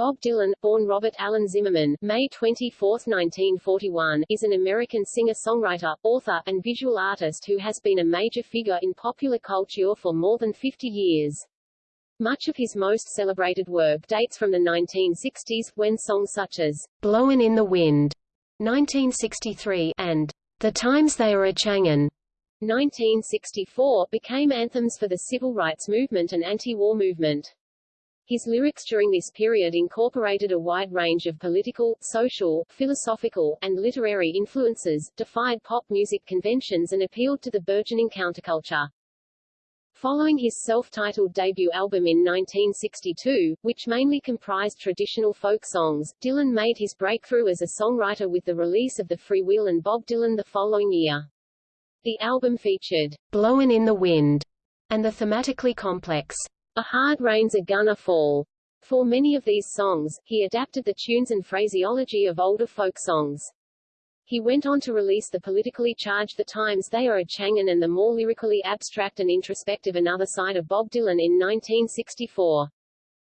Bob Dylan, born Robert Allen Zimmerman, May 24, 1941, is an American singer-songwriter, author, and visual artist who has been a major figure in popular culture for more than 50 years. Much of his most celebrated work dates from the 1960s, when songs such as Blowin' in the Wind 1963 and The Times They Are A-Changin' 1964 became anthems for the civil rights movement and anti-war movement. His lyrics during this period incorporated a wide range of political, social, philosophical, and literary influences, defied pop music conventions and appealed to the burgeoning counterculture. Following his self-titled debut album in 1962, which mainly comprised traditional folk songs, Dylan made his breakthrough as a songwriter with the release of The Freewheelin' Bob Dylan the following year. The album featured Blowin' in the Wind and the thematically complex a Hard Rain's a Gonna Fall. For many of these songs, he adapted the tunes and phraseology of older folk songs. He went on to release the politically charged The Times They Are A-Changin' and the more lyrically abstract and introspective Another Side of Bob Dylan in 1964.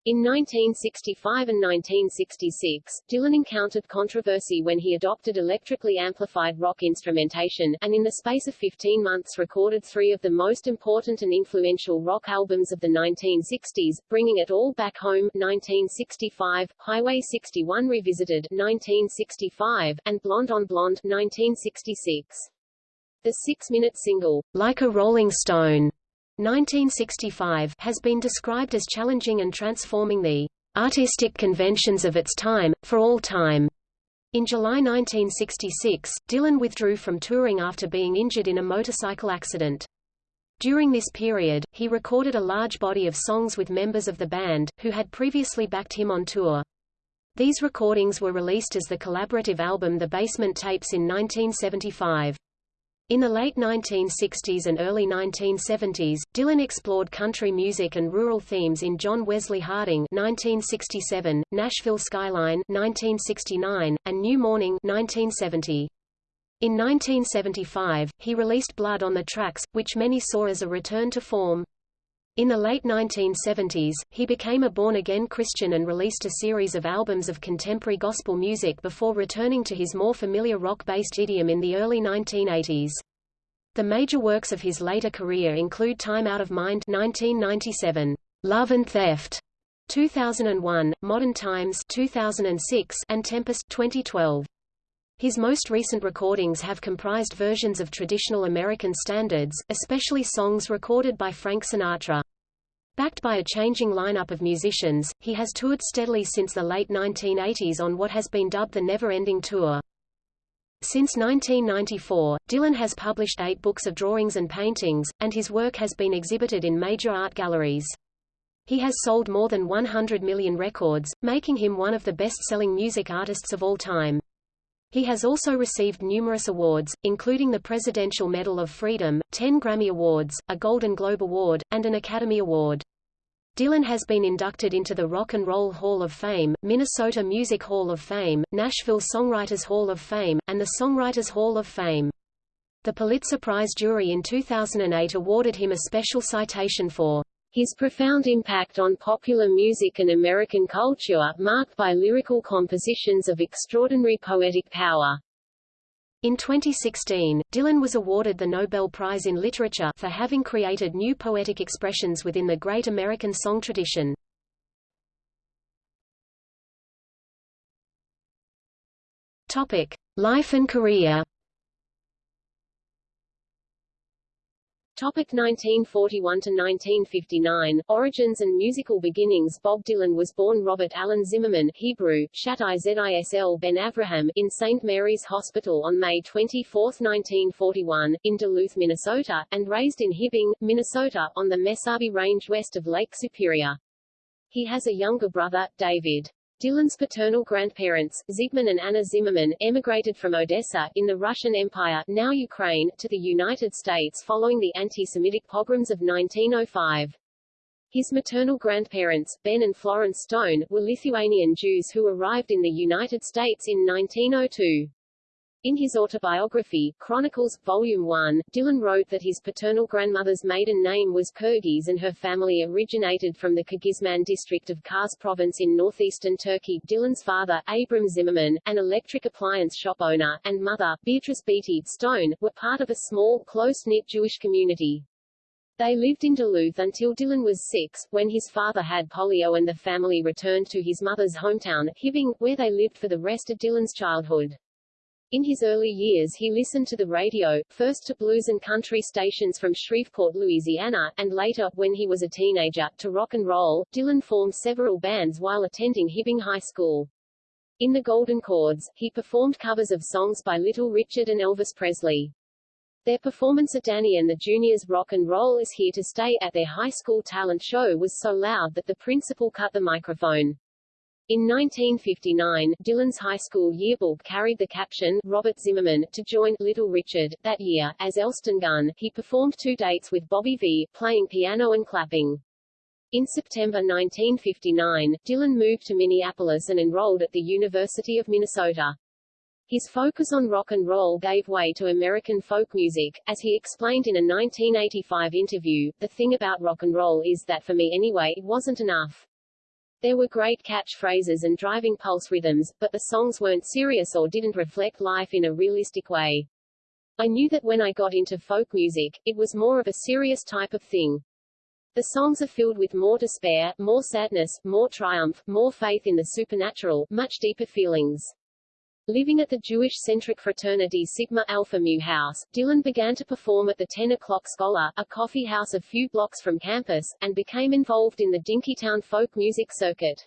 In 1965 and 1966, Dylan encountered controversy when he adopted electrically amplified rock instrumentation, and in the space of 15 months recorded three of the most important and influential rock albums of the 1960s, bringing it all back home 1965, Highway 61 Revisited 1965, and Blonde on Blonde 1966. The six-minute single, Like a Rolling Stone, 1965 has been described as challenging and transforming the artistic conventions of its time, for all time. In July 1966, Dylan withdrew from touring after being injured in a motorcycle accident. During this period, he recorded a large body of songs with members of the band, who had previously backed him on tour. These recordings were released as the collaborative album The Basement Tapes in 1975. In the late 1960s and early 1970s, Dylan explored country music and rural themes in John Wesley Harding 1967, Nashville Skyline 1969, and New Morning 1970. In 1975, he released Blood on the Tracks, which many saw as a return to form. In the late 1970s, he became a born-again Christian and released a series of albums of contemporary gospel music before returning to his more familiar rock-based idiom in the early 1980s. The major works of his later career include Time Out of Mind 1997, Love and Theft 2001, Modern Times 2006, and Tempest 2012. His most recent recordings have comprised versions of traditional American standards, especially songs recorded by Frank Sinatra. Backed by a changing lineup of musicians, he has toured steadily since the late 1980s on what has been dubbed the Never-Ending Tour. Since 1994, Dylan has published eight books of drawings and paintings, and his work has been exhibited in major art galleries. He has sold more than 100 million records, making him one of the best-selling music artists of all time. He has also received numerous awards, including the Presidential Medal of Freedom, 10 Grammy Awards, a Golden Globe Award, and an Academy Award. Dylan has been inducted into the Rock and Roll Hall of Fame, Minnesota Music Hall of Fame, Nashville Songwriters Hall of Fame, and the Songwriters Hall of Fame. The Pulitzer Prize jury in 2008 awarded him a special citation for his profound impact on popular music and American culture, marked by lyrical compositions of extraordinary poetic power. In 2016, Dylan was awarded the Nobel Prize in Literature for having created new poetic expressions within the great American song tradition. Topic: Life and career. Topic 1941 to 1959 Origins and musical beginnings Bob Dylan was born Robert Allen Zimmerman Hebrew Shabtai Zisl Ben Avraham in St. Mary's Hospital on May 24, 1941 in Duluth, Minnesota and raised in Hibbing, Minnesota on the Mesabi Range west of Lake Superior. He has a younger brother, David. Dylan's paternal grandparents, Zygmunt and Anna Zimmerman, emigrated from Odessa, in the Russian Empire now Ukraine, to the United States following the anti-Semitic pogroms of 1905. His maternal grandparents, Ben and Florence Stone, were Lithuanian Jews who arrived in the United States in 1902. In his autobiography, Chronicles, Volume 1, Dylan wrote that his paternal grandmother's maiden name was Kyrgyz and her family originated from the Kağızman district of Kars province in northeastern Turkey. Dylan's father, Abram Zimmerman, an electric appliance shop owner, and mother, Beatrice Beatty Stone, were part of a small, close-knit Jewish community. They lived in Duluth until Dylan was six, when his father had polio and the family returned to his mother's hometown, Hibbing, where they lived for the rest of Dylan's childhood. In his early years he listened to the radio, first to blues and country stations from Shreveport, Louisiana, and later, when he was a teenager, to rock and roll. Dylan formed several bands while attending Hibbing High School. In the Golden Chords, he performed covers of songs by Little Richard and Elvis Presley. Their performance at Danny and the Juniors' Rock and Roll is Here to Stay at their high school talent show was so loud that the principal cut the microphone. In 1959, Dylan's high school yearbook carried the caption, Robert Zimmerman, to join Little Richard. That year, as Elston Gunn, he performed two dates with Bobby Vee, playing piano and clapping. In September 1959, Dylan moved to Minneapolis and enrolled at the University of Minnesota. His focus on rock and roll gave way to American folk music. As he explained in a 1985 interview, the thing about rock and roll is that for me anyway, it wasn't enough. There were great catchphrases and driving pulse rhythms, but the songs weren't serious or didn't reflect life in a realistic way. I knew that when I got into folk music, it was more of a serious type of thing. The songs are filled with more despair, more sadness, more triumph, more faith in the supernatural, much deeper feelings. Living at the Jewish-centric fraternity Sigma Alpha Mu House, Dylan began to perform at the 10 O'Clock Scholar, a coffee house a few blocks from campus, and became involved in the Dinkytown folk music circuit.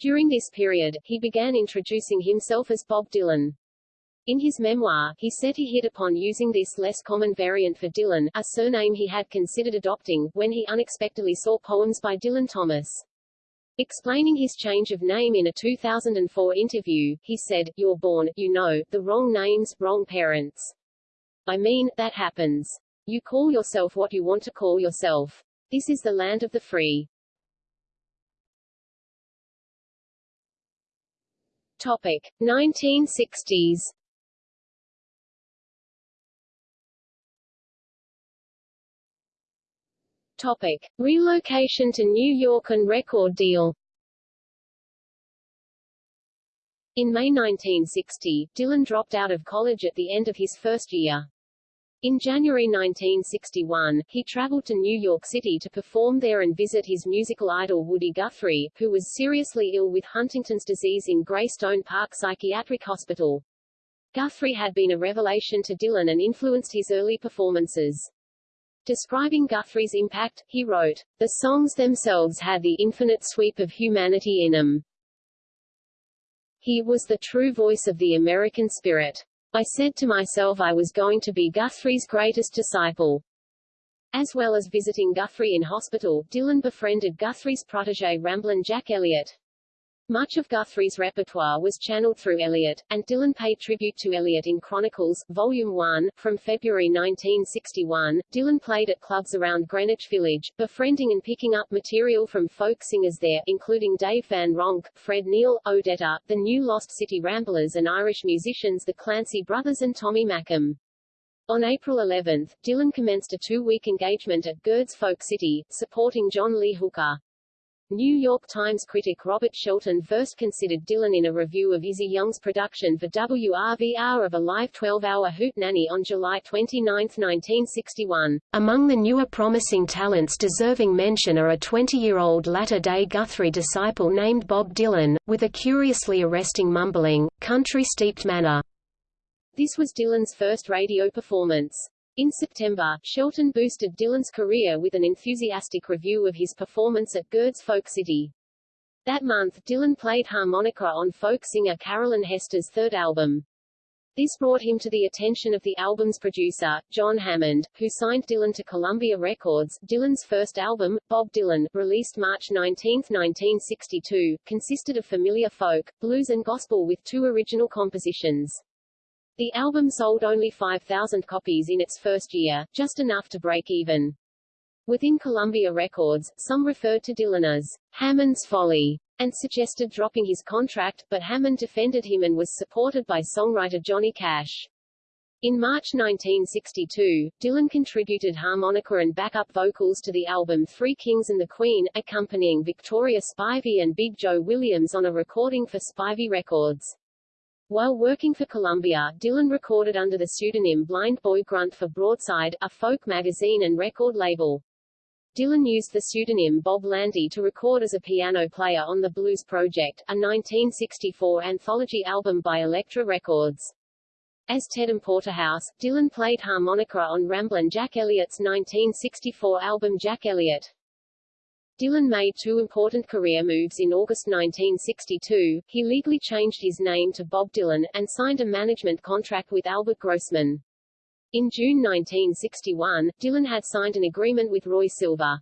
During this period, he began introducing himself as Bob Dylan. In his memoir, he said he hit upon using this less common variant for Dylan, a surname he had considered adopting, when he unexpectedly saw poems by Dylan Thomas. Explaining his change of name in a 2004 interview, he said, You're born, you know, the wrong names, wrong parents. I mean, that happens. You call yourself what you want to call yourself. This is the land of the free. Topic. 1960s Topic. Relocation to New York and record deal In May 1960, Dylan dropped out of college at the end of his first year. In January 1961, he traveled to New York City to perform there and visit his musical idol Woody Guthrie, who was seriously ill with Huntington's disease in Greystone Park Psychiatric Hospital. Guthrie had been a revelation to Dylan and influenced his early performances. Describing Guthrie's impact, he wrote, The songs themselves had the infinite sweep of humanity in them. He was the true voice of the American spirit. I said to myself I was going to be Guthrie's greatest disciple. As well as visiting Guthrie in hospital, Dylan befriended Guthrie's protege Ramblin' Jack Elliott. Much of Guthrie's repertoire was channeled through Elliott, and Dylan paid tribute to Elliott in Chronicles, Volume 1. From February 1961, Dylan played at clubs around Greenwich Village, befriending and picking up material from folk singers there, including Dave Van Ronk, Fred Neil, Odetta, the New Lost City Ramblers and Irish musicians the Clancy Brothers and Tommy Makem. On April 11, Dylan commenced a two-week engagement at Gerde's Folk City, supporting John Lee Hooker. New York Times critic Robert Shelton first considered Dylan in a review of Izzy Young's production for WRVR of a live 12-hour hootenanny on July 29, 1961. Among the newer promising talents deserving mention are a 20-year-old latter-day Guthrie disciple named Bob Dylan, with a curiously arresting mumbling, country-steeped manner. This was Dylan's first radio performance. In September, Shelton boosted Dylan's career with an enthusiastic review of his performance at Gerde's Folk City. That month, Dylan played harmonica on folk singer Carolyn Hester's third album. This brought him to the attention of the album's producer, John Hammond, who signed Dylan to Columbia Records. Dylan's first album, Bob Dylan, released March 19, 1962, consisted of familiar folk, blues and gospel with two original compositions. The album sold only 5,000 copies in its first year, just enough to break even. Within Columbia Records, some referred to Dylan as Hammond's Folly. and suggested dropping his contract, but Hammond defended him and was supported by songwriter Johnny Cash. In March 1962, Dylan contributed harmonica and backup vocals to the album Three Kings and the Queen, accompanying Victoria Spivey and Big Joe Williams on a recording for Spivey Records. While working for Columbia, Dylan recorded under the pseudonym Blind Boy Grunt for Broadside, a folk magazine and record label. Dylan used the pseudonym Bob Landy to record as a piano player on the Blues Project, a 1964 anthology album by Elektra Records. As Tedham Porterhouse, Dylan played harmonica on Ramblin' Jack Elliott's 1964 album Jack Elliott. Dylan made two important career moves in August 1962. He legally changed his name to Bob Dylan, and signed a management contract with Albert Grossman. In June 1961, Dylan had signed an agreement with Roy Silver.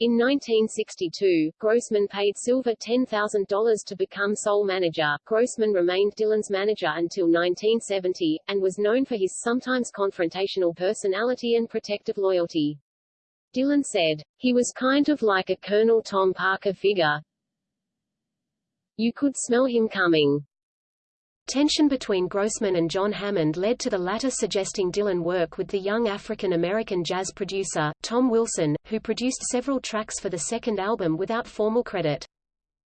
In 1962, Grossman paid Silver $10,000 to become sole manager. Grossman remained Dylan's manager until 1970, and was known for his sometimes confrontational personality and protective loyalty. Dylan said, He was kind of like a Colonel Tom Parker figure. You could smell him coming. Tension between Grossman and John Hammond led to the latter suggesting Dylan work with the young African-American jazz producer, Tom Wilson, who produced several tracks for the second album without formal credit.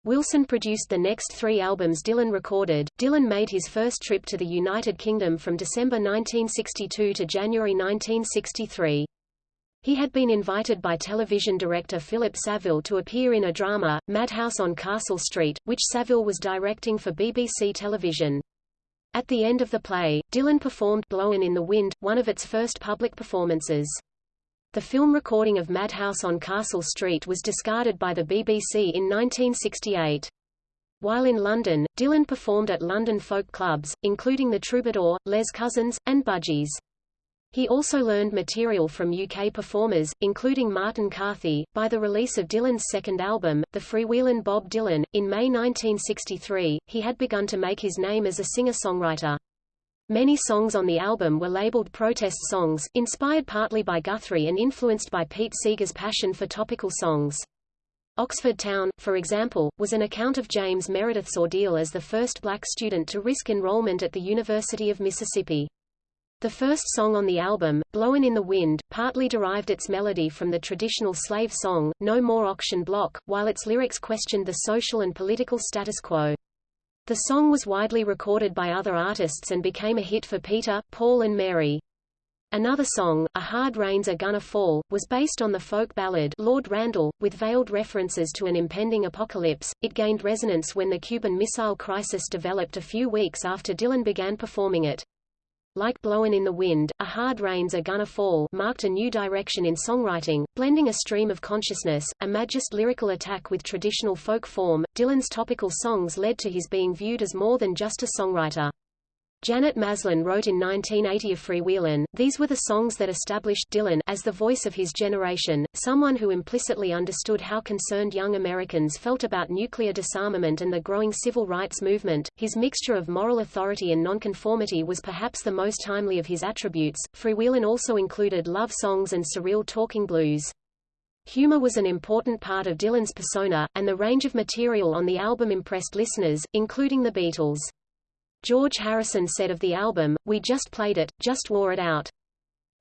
Wilson produced the next three albums Dylan recorded. Dylan made his first trip to the United Kingdom from December 1962 to January 1963. He had been invited by television director Philip Saville to appear in a drama, Madhouse on Castle Street, which Saville was directing for BBC television. At the end of the play, Dylan performed Blowin' in the Wind, one of its first public performances. The film recording of Madhouse on Castle Street was discarded by the BBC in 1968. While in London, Dylan performed at London folk clubs, including the Troubadour, Les Cousins, and Bunjies. He also learned material from UK performers, including Martin Carthy. By the release of Dylan's second album, The Freewheelin' Bob Dylan, in May 1963, he had begun to make his name as a singer-songwriter. Many songs on the album were labeled protest songs, inspired partly by Guthrie and influenced by Pete Seeger's passion for topical songs. Oxford Town, for example, was an account of James Meredith's ordeal as the first black student to risk enrollment at the University of Mississippi. The first song on the album, Blowin' in the Wind, partly derived its melody from the traditional slave song, No More Auction Block, while its lyrics questioned the social and political status quo. The song was widely recorded by other artists and became a hit for Peter, Paul and Mary. Another song, A Hard Rain's a Gonna Fall, was based on the folk ballad Lord Randal, with veiled references to an impending apocalypse. It gained resonance when the Cuban Missile Crisis developed a few weeks after Dylan began performing it. Like Blowin' in the Wind, A Hard Rain's a Gonna Fall marked a new direction in songwriting, blending a stream of consciousness, imagist lyrical attack with traditional folk form. Dylan's topical songs led to his being viewed as more than just a songwriter. Janet Maslin wrote in 1980 of Freewheelin', these were the songs that established Dylan as the voice of his generation, someone who implicitly understood how concerned young Americans felt about nuclear disarmament and the growing civil rights movement. His mixture of moral authority and nonconformity was perhaps the most timely of his attributes. Freewheelin' also included love songs and surreal talking blues. Humor was an important part of Dylan's persona, and the range of material on the album impressed listeners, including the Beatles. George Harrison said of the album, We just played it, just wore it out.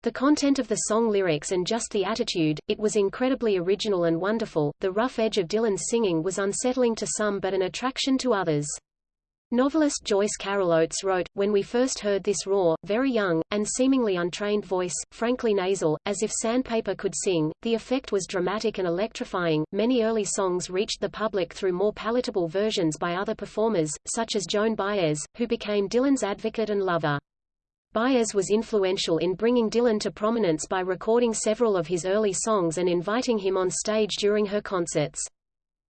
The content of the song lyrics and just the attitude, it was incredibly original and wonderful. The rough edge of Dylan's singing was unsettling to some but an attraction to others. Novelist Joyce Carol Oates wrote, When we first heard this raw, very young, and seemingly untrained voice, frankly nasal, as if sandpaper could sing, the effect was dramatic and electrifying. Many early songs reached the public through more palatable versions by other performers, such as Joan Baez, who became Dylan's advocate and lover. Baez was influential in bringing Dylan to prominence by recording several of his early songs and inviting him on stage during her concerts.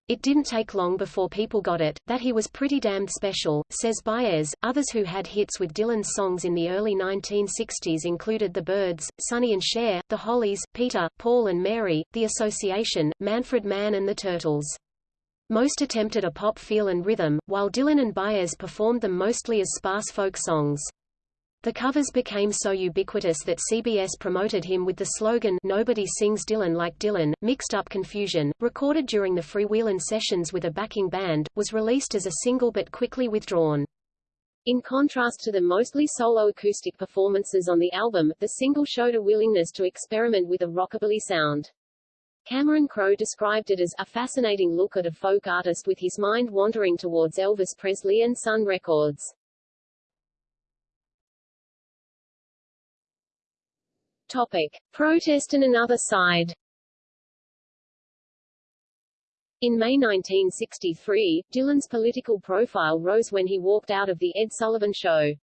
It didn't take long before people got it, that he was pretty damned special, says Baez. Others who had hits with Dylan's songs in the early 1960s included The Byrds, Sonny and Cher, The Hollies, Peter, Paul and Mary, The Association, Manfred Mann and The Turtles. Most attempted a pop feel and rhythm, while Dylan and Baez performed them mostly as sparse folk songs. The covers became so ubiquitous that CBS promoted him with the slogan Nobody sings Dylan like Dylan. Mixed Up Confusion, recorded during the Freewheelin' sessions with a backing band, was released as a single but quickly withdrawn. In contrast to the mostly solo acoustic performances on the album, the single showed a willingness to experiment with a rockabilly sound. Cameron Crowe described it as a fascinating look at a folk artist with his mind wandering towards Elvis Presley and Sun Records. Topic. Protest and another side In May 1963, Dylan's political profile rose when he walked out of The Ed Sullivan Show.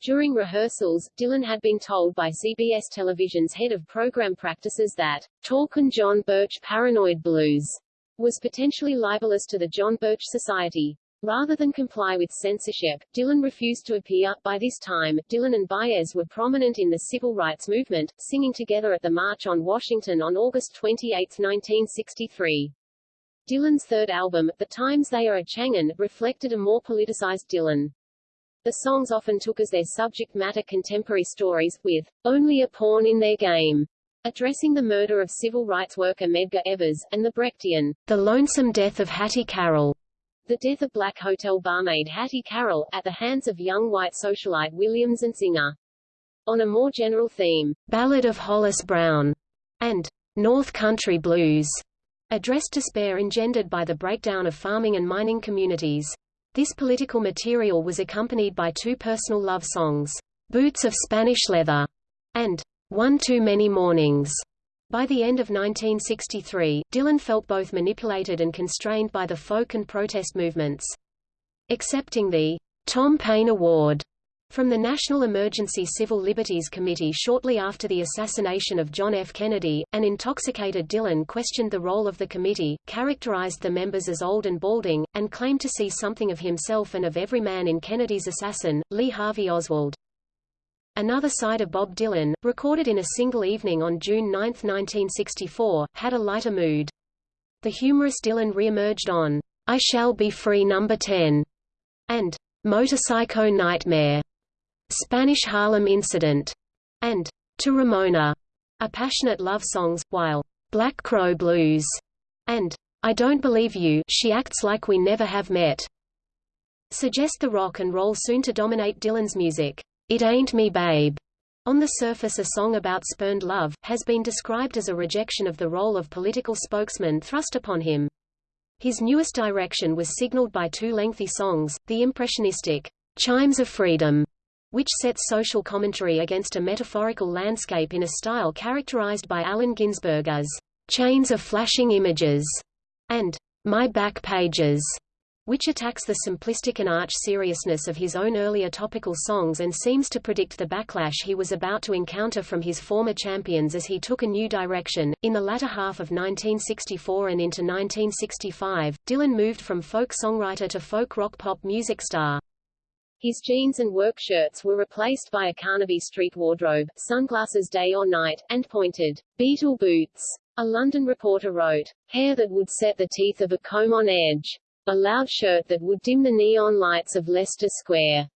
During rehearsals, Dylan had been told by CBS Television's head of program practices that Talkin' John Birch Paranoid Blues was potentially libelous to the John Birch Society. Rather than comply with censorship, Dylan refused to appear. By this time, Dylan and Baez were prominent in the civil rights movement, singing together at the March on Washington on August 28, 1963. Dylan's third album, The Times They Are a Changin', reflected a more politicized Dylan. The songs often took as their subject matter contemporary stories, with only a pawn in their game, addressing the murder of civil rights worker Medgar Evers, and the Brechtian, The Lonesome Death of Hattie Carroll. The death of black hotel barmaid Hattie Carroll, at the hands of young white socialite William Zantzinger. On a more general theme, Ballad of Hollis Brown, and North Country Blues, addressed despair engendered by the breakdown of farming and mining communities. This political material was accompanied by two personal love songs, Boots of Spanish Leather, and One Too Many Mornings. By the end of 1963, Dylan felt both manipulated and constrained by the folk and protest movements. Accepting the Tom Paine Award from the National Emergency Civil Liberties Committee shortly after the assassination of John F. Kennedy, an intoxicated Dylan questioned the role of the committee, characterized the members as old and balding, and claimed to see something of himself and of every man in Kennedy's assassin, Lee Harvey Oswald. Another Side of Bob Dylan, recorded in a single evening on June 9, 1964, had a lighter mood. The humorous Dylan re-emerged on I Shall Be Free No. 10 and Motorcycle Nightmare, Spanish Harlem Incident, and To Ramona, are passionate love songs, while Black Crow Blues and I Don't Believe You She Acts Like We Never Have Met suggest the rock and roll soon to dominate Dylan's music. It Ain't Me Babe, on the surface a song about spurned love, has been described as a rejection of the role of political spokesman thrust upon him. His newest direction was signaled by two lengthy songs, the impressionistic Chimes of Freedom, which sets social commentary against a metaphorical landscape in a style characterized by Allen Ginsberg as chains of flashing images, and My Back Pages, which attacks the simplistic and arch seriousness of his own earlier topical songs and seems to predict the backlash he was about to encounter from his former champions as he took a new direction. In the latter half of 1964 and into 1965, Dylan moved from folk songwriter to folk rock pop music star. His jeans and work shirts were replaced by a Carnaby Street wardrobe, sunglasses day or night, and pointed, Beatle boots. A London reporter wrote, hair that would set the teeth of a comb on edge a loud shirt that would dim the neon lights of Leicester Square.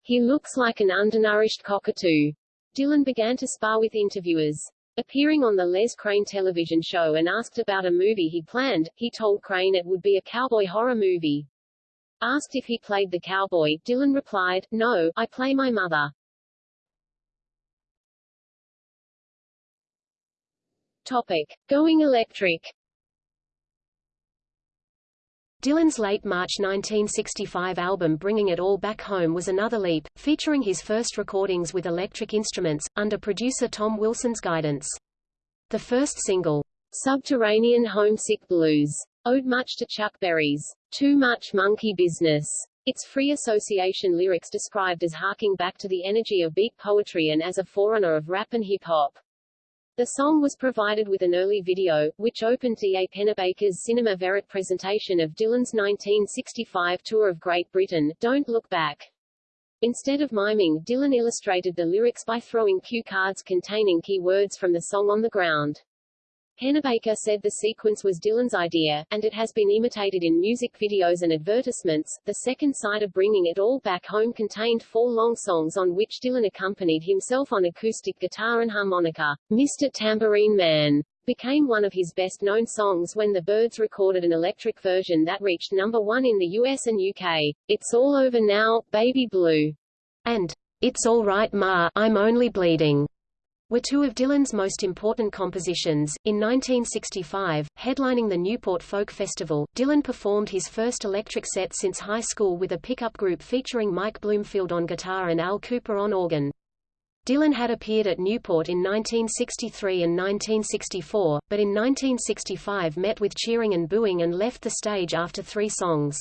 He looks like an undernourished cockatoo. Dylan began to spar with interviewers. Appearing on the Les Crane television show and asked about a movie he planned, he told Crane it would be a cowboy horror movie. Asked if he played the cowboy, Dylan replied, No, I play my mother. Topic. Going electric Dylan's late March 1965 album Bringing It All Back Home was another leap, featuring his first recordings with electric instruments, under producer Tom Wilson's guidance. The first single, Subterranean Homesick Blues, owed much to Chuck Berry's Too Much Monkey Business. Its free association lyrics described as harking back to the energy of beat poetry and as a forerunner of rap and hip-hop. The song was provided with an early video, which opened D. A. Pennebaker's Cinema Verite presentation of Dylan's 1965 tour of Great Britain, Don't Look Back. Instead of miming, Dylan illustrated the lyrics by throwing cue cards containing key words from the song on the ground. Pennebaker said the sequence was Dylan's idea, and it has been imitated in music videos and advertisements. The second side of Bringing It All Back Home contained four long songs on which Dylan accompanied himself on acoustic guitar and harmonica. Mr. Tambourine Man became one of his best-known songs when the Byrds recorded an electric version that reached number one in the US and UK. It's All Over Now, Baby Blue, and It's All Right Ma, I'm Only Bleeding were two of Dylan's most important compositions. In 1965, headlining the Newport Folk Festival, Dylan performed his first electric set since high school with a pickup group featuring Mike Bloomfield on guitar and Al Kooper on organ. Dylan had appeared at Newport in 1963 and 1964, but in 1965 met with cheering and booing and left the stage after three songs.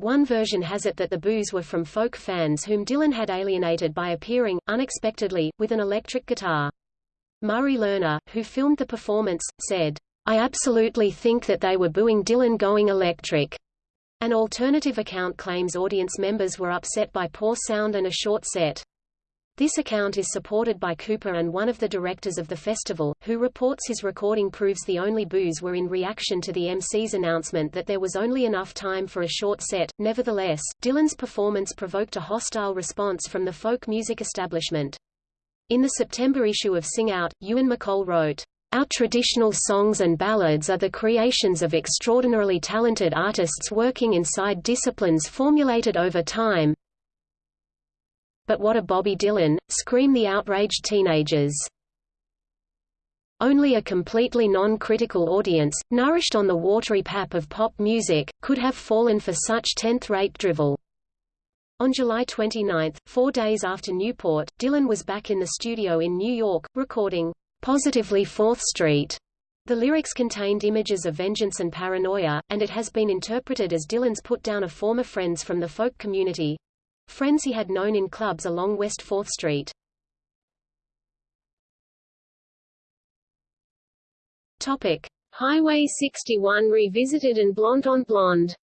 One version has it that the boos were from folk fans whom Dylan had alienated by appearing, unexpectedly, with an electric guitar. Murray Lerner, who filmed the performance, said, I absolutely think that they were booing Dylan going electric. An alternative account claims audience members were upset by poor sound and a short set. This account is supported by Kooper and one of the directors of the festival, who reports his recording proves the only boos were in reaction to the MC's announcement that there was only enough time for a short set. Nevertheless, Dylan's performance provoked a hostile response from the folk music establishment. In the September issue of Sing Out, Ewan MacColl wrote, our traditional songs and ballads are the creations of extraordinarily talented artists working inside disciplines formulated over time, but what a Bobby Dylan, scream the outraged teenagers. Only a completely non-critical audience, nourished on the watery pap of pop music, could have fallen for such tenth-rate drivel. On July 29, four days after Newport, Dylan was back in the studio in New York, recording, "'Positively 4th Street". The lyrics contained images of vengeance and paranoia, and it has been interpreted as Dylan's put down of former friends from the folk community, Friends he had known in clubs along West 4th Street. Topic: Highway 61 revisited and Blonde on Blonde.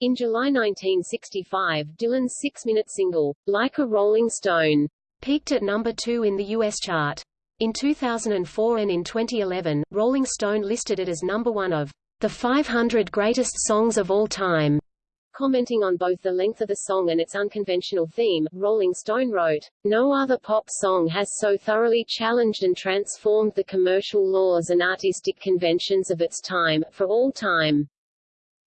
In July 1965, Dylan's six-minute single, Like a Rolling Stone, peaked at number two in the U.S. chart. In 2004 and in 2011, Rolling Stone listed it as number one of the 500 greatest songs of all time. Commenting on both the length of the song and its unconventional theme, Rolling Stone wrote, No other pop song has so thoroughly challenged and transformed the commercial laws and artistic conventions of its time, for all time.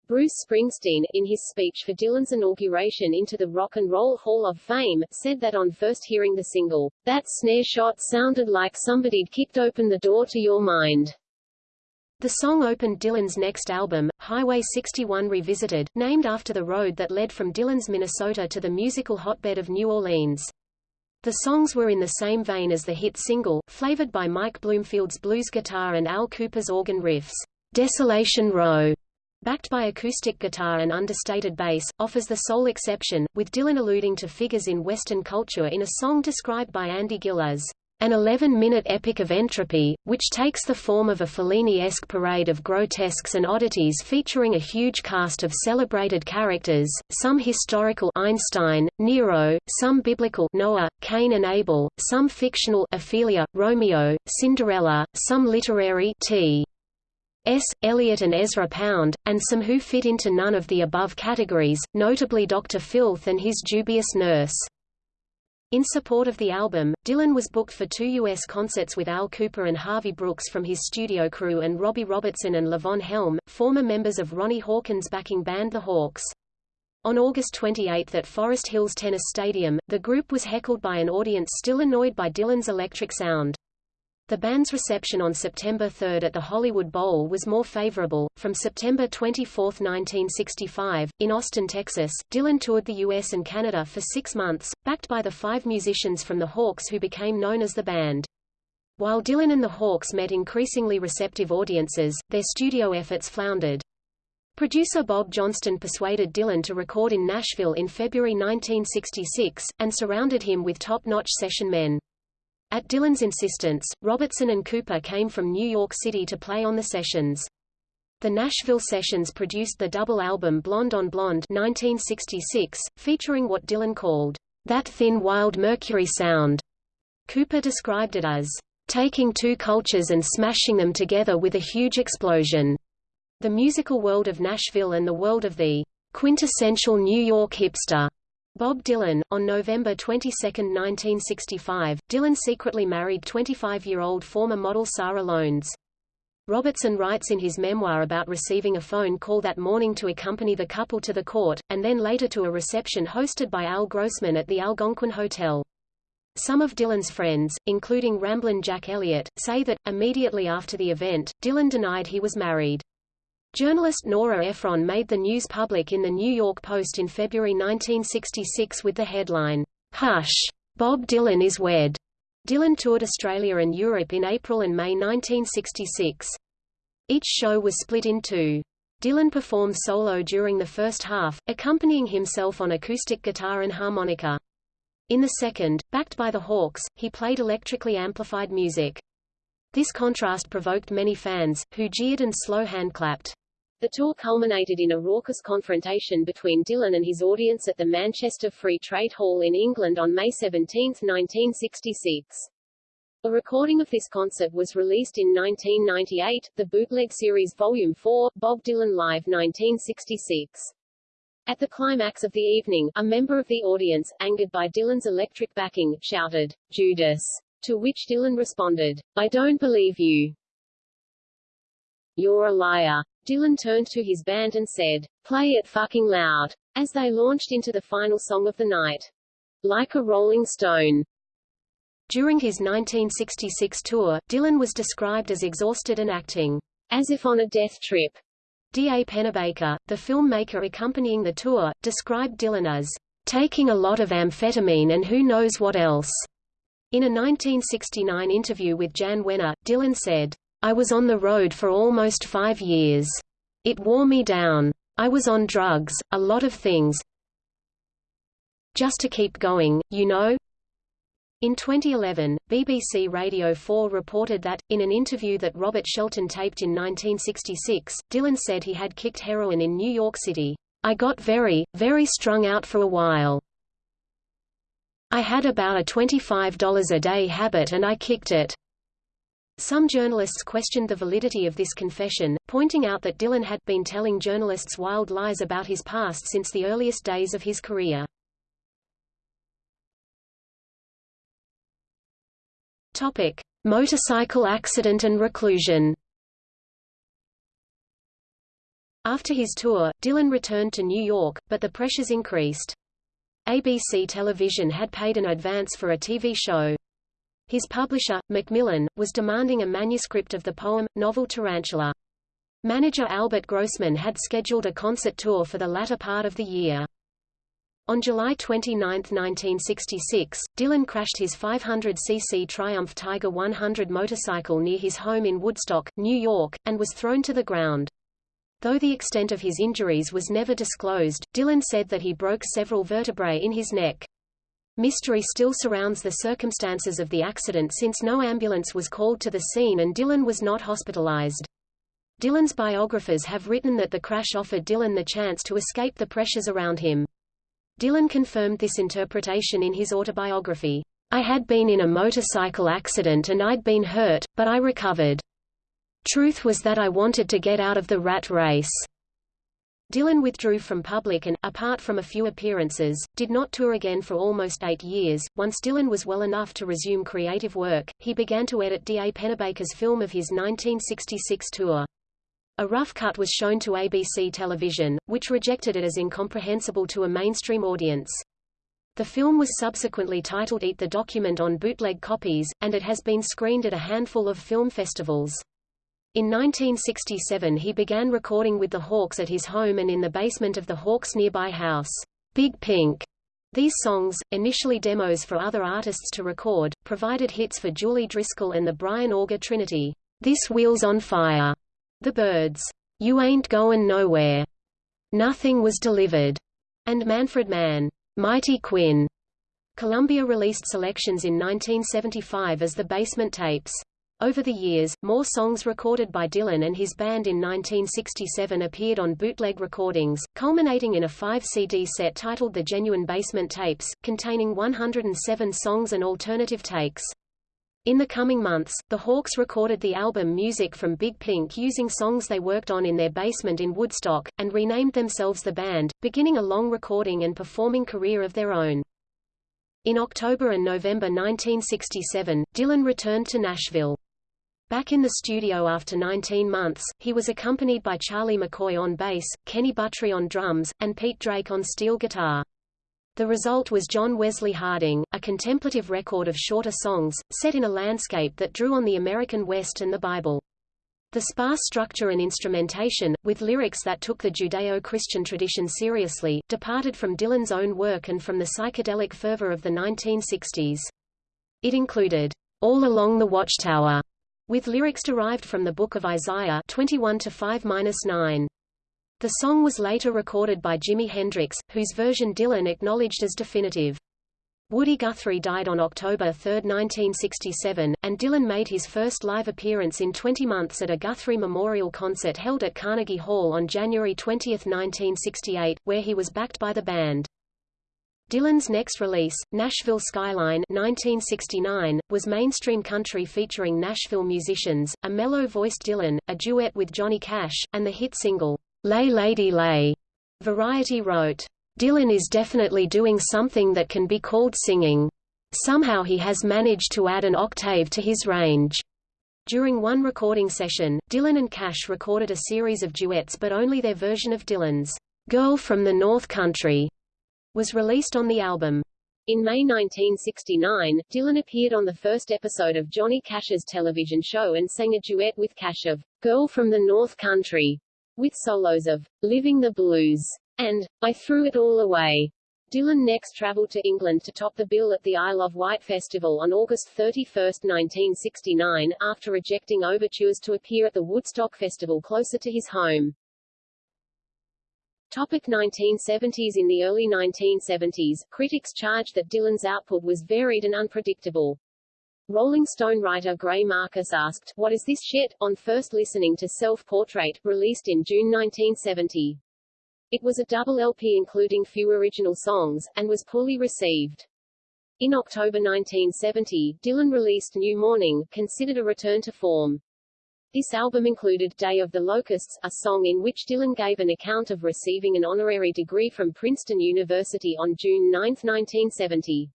Bruce Springsteen, in his speech for Dylan's inauguration into the Rock and Roll Hall of Fame, said that on first hearing the single, that snare shot sounded like somebody'd kicked open the door to your mind. The song opened Dylan's next album, Highway 61 Revisited, named after the road that led from Dylan's Minnesota to the musical hotbed of New Orleans. The songs were in the same vein as the hit single, flavored by Mike Bloomfield's blues guitar and Al Kooper's organ riffs. Desolation Row, backed by acoustic guitar and understated bass, offers the sole exception, with Dylan alluding to figures in Western culture in a song described by Andy Gill as an 11-minute epic of entropy, which takes the form of a Fellini-esque parade of grotesques and oddities featuring a huge cast of celebrated characters, some historical Einstein, Nero, some biblical Noah, Cain and Abel, some fictional Ophelia, Romeo, Cinderella, some literary T. S. Eliot and Ezra Pound, and some who fit into none of the above categories, notably Dr. Filth and his dubious nurse. In support of the album, Dylan was booked for two U.S. concerts with Al Kooper and Harvey Brooks from his studio crew and Robbie Robertson and Levon Helm, former members of Ronnie Hawkins' backing band The Hawks. On August 28 at Forest Hills Tennis Stadium, the group was heckled by an audience still annoyed by Dylan's electric sound. The band's reception on September 3 at the Hollywood Bowl was more favorable. From September 24, 1965, in Austin, Texas, Dylan toured the U.S. and Canada for six months, backed by the five musicians from the Hawks who became known as the band. While Dylan and the Hawks met increasingly receptive audiences, their studio efforts floundered. Producer Bob Johnston persuaded Dylan to record in Nashville in February 1966, and surrounded him with top-notch session men. At Dylan's insistence, Robertson and Kooper came from New York City to play on the sessions. The Nashville sessions produced the double album Blonde on Blonde 1966, featuring what Dylan called, "...that thin wild Mercury sound." Kooper described it as, taking two cultures and smashing them together with a huge explosion. The musical world of Nashville and the world of the quintessential New York hipster. Bob Dylan. On November 22, 1965, Dylan secretly married 25-year-old former model Sarah Lowndes. Robertson writes in his memoir about receiving a phone call that morning to accompany the couple to the court, and then later to a reception hosted by Al Grossman at the Algonquin Hotel. Some of Dylan's friends, including Ramblin' Jack Elliott, say that, immediately after the event, Dylan denied he was married. Journalist Nora Ephron made the news public in the New York Post in February 1966 with the headline, Hush! Bob Dylan is wed. Dylan toured Australia and Europe in April and May 1966. Each show was split in two. Dylan performed solo during the first half, accompanying himself on acoustic guitar and harmonica. In the second, backed by the Hawks, he played electrically amplified music. This contrast provoked many fans, who jeered and slow handclapped. The tour culminated in a raucous confrontation between Dylan and his audience at the Manchester Free Trade Hall in England on May 17, 1966. A recording of this concert was released in 1998, the Bootleg Series Volume 4, Bob Dylan Live 1966. At the climax of the evening, a member of the audience, angered by Dylan's electric backing, shouted, Judas, to which Dylan responded, I don't believe you. You're a liar. Dylan turned to his band and said, play it fucking loud, as they launched into the final song of the night. Like a Rolling Stone. During his 1966 tour, Dylan was described as exhausted and acting as if on a death trip. D. A. Pennebaker, the filmmaker accompanying the tour, described Dylan as taking a lot of amphetamine and who knows what else. In a 1969 interview with Jan Wenner, Dylan said, I was on the road for almost five years. It wore me down. I was on drugs, a lot of things. Just to keep going, you know? In 2011, BBC Radio 4 reported that, in an interview that Robert Shelton taped in 1966, Dylan said he had kicked heroin in New York City. I got very, very strung out for a while. I had about a $25 a day habit and I kicked it. Some journalists questioned the validity of this confession, pointing out that Dylan had been telling journalists wild lies about his past since the earliest days of his career. Topic: Motorcycle accident and reclusion. After his tour, Dylan returned to New York, but the pressures increased. ABC Television had paid an advance for a TV show, his publisher, Macmillan, was demanding a manuscript of the poem, novel Tarantula. Manager Albert Grossman had scheduled a concert tour for the latter part of the year. On July 29, 1966, Dylan crashed his 500cc Triumph Tiger 100 motorcycle near his home in Woodstock, New York, and was thrown to the ground. Though the extent of his injuries was never disclosed, Dylan said that he broke several vertebrae in his neck. Mystery still surrounds the circumstances of the accident since no ambulance was called to the scene and Dylan was not hospitalized. Dylan's biographers have written that the crash offered Dylan the chance to escape the pressures around him. Dylan confirmed this interpretation in his autobiography. I had been in a motorcycle accident and I'd been hurt, but I recovered. Truth was that I wanted to get out of the rat race. Dylan withdrew from public and, apart from a few appearances, did not tour again for almost eight years. Once Dylan was well enough to resume creative work, he began to edit D. A. Pennebaker's film of his 1966 tour. A rough cut was shown to ABC television, which rejected it as incomprehensible to a mainstream audience. The film was subsequently titled Eat the Document on bootleg copies, and it has been screened at a handful of film festivals. In 1967 he began recording with the Hawks at his home and in the basement of the Hawks' nearby house, Big Pink. These songs, initially demos for other artists to record, provided hits for Julie Driscoll and the Brian Auger Trinity. This Wheel's on Fire, The Byrds, You Ain't Goin' Nowhere, Nothing Was Delivered, and Manfred Mann, Mighty Quinn. Columbia released selections in 1975 as the basement tapes. Over the years, more songs recorded by Dylan and his band in 1967 appeared on bootleg recordings, culminating in a five-CD set titled The Genuine Basement Tapes, containing 107 songs and alternative takes. In the coming months, the Hawks recorded the album Music from Big Pink using songs they worked on in their basement in Woodstock, and renamed themselves the band, beginning a long recording and performing career of their own. In October and November 1967, Dylan returned to Nashville. Back in the studio after 19 months, he was accompanied by Charlie McCoy on bass, Kenny Buttrey on drums, and Pete Drake on steel guitar. The result was John Wesley Harding, a contemplative record of shorter songs, set in a landscape that drew on the American West and the Bible. The sparse structure and instrumentation, with lyrics that took the Judeo-Christian tradition seriously, departed from Dylan's own work and from the psychedelic fervor of the 1960s. It included, All Along the Watchtower, with lyrics derived from the Book of Isaiah 21 to 5-9. The song was later recorded by Jimi Hendrix, whose version Dylan acknowledged as definitive. Woody Guthrie died on October 3, 1967, and Dylan made his first live appearance in 20 months at a Guthrie Memorial concert held at Carnegie Hall on January 20, 1968, where he was backed by the band. Dylan's next release, Nashville Skyline 1969, was mainstream country featuring Nashville musicians, a mellow-voiced Dylan, a duet with Johnny Cash, and the hit single, Lay Lady Lay. Variety wrote, Dylan is definitely doing something that can be called singing. Somehow he has managed to add an octave to his range. During one recording session, Dylan and Cash recorded a series of duets but only their version of Dylan's Girl from the North Country was released on the album. In May 1969, Dylan appeared on the first episode of Johnny Cash's television show and sang a duet with Cash of Girl from the North Country with solos of Living the Blues and I Threw It All Away. Dylan next traveled to England to top the bill at the Isle of Wight Festival on August 31, 1969, after rejecting overtures to appear at the Woodstock Festival closer to his home. Topic 1970s In the early 1970s, critics charged that Dylan's output was varied and unpredictable. Rolling Stone writer Greil Marcus asked, What is this shit? on first listening to Self-Portrait, released in June 1970. It was a double LP including few original songs, and was poorly received. In October 1970, Dylan released New Morning, considered a return to form. This album included Day of the Locusts, a song in which Dylan gave an account of receiving an honorary degree from Princeton University on June 9, 1970.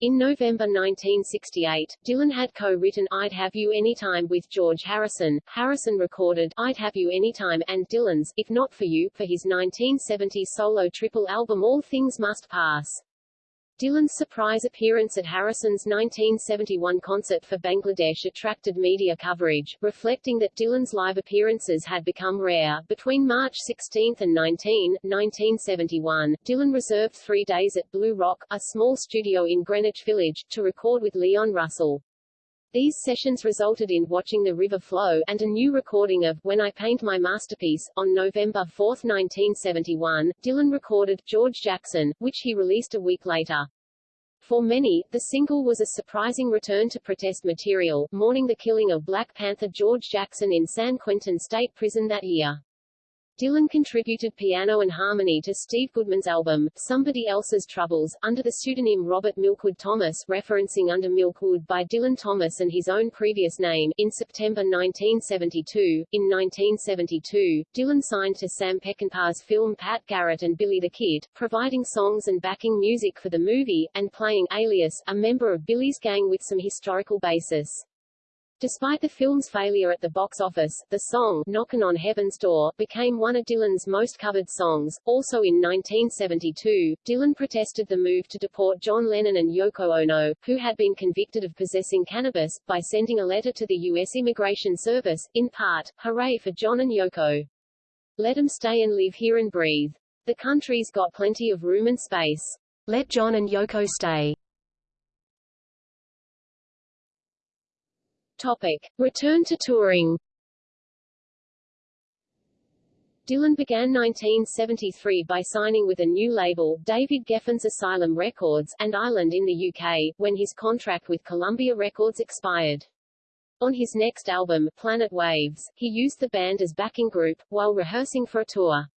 In November 1968, Dylan had co-written I'd Have You Anytime with George Harrison. Harrison recorded I'd Have You Anytime and Dylan's If Not For You for his 1970 solo triple album All Things Must Pass. Dylan's surprise appearance at Harrison's 1971 concert for Bangladesh attracted media coverage, reflecting that Dylan's live appearances had become rare. Between March 16 and 19, 1971, Dylan reserved three days at Blue Rock, a small studio in Greenwich Village, to record with Leon Russell. These sessions resulted in Watching the River Flow, and a new recording of When I Paint My Masterpiece. On November 4, 1971, Dylan recorded George Jackson, which he released a week later. For many, the single was a surprising return to protest material, mourning the killing of Black Panther George Jackson in San Quentin State Prison that year. Dylan contributed piano and harmony to Steve Goodman's album, Somebody Else's Troubles, under the pseudonym Robert Milkwood Thomas referencing Under Milkwood by Dylan Thomas and his own previous name. In September 1972, in 1972, Dylan signed to Sam Peckinpah's film Pat Garrett and Billy the Kid, providing songs and backing music for the movie, and playing Alias, a member of Billy's gang with some historical basis. Despite the film's failure at the box office, the song Knockin' on Heaven's Door became one of Dylan's most covered songs. Also in 1972, Dylan protested the move to deport John Lennon and Yoko Ono, who had been convicted of possessing cannabis, by sending a letter to the U.S. Immigration Service, in part, Hooray for John and Yoko. Let 'em stay and live here and breathe. The country's got plenty of room and space. Let John and Yoko stay. Topic. Return to touring Dylan began 1973 by signing with a new label, David Geffen's Asylum Records, and Island in the UK, when his contract with Columbia Records expired. On his next album, Planet Waves, he used the band as backing group, while rehearsing for a tour.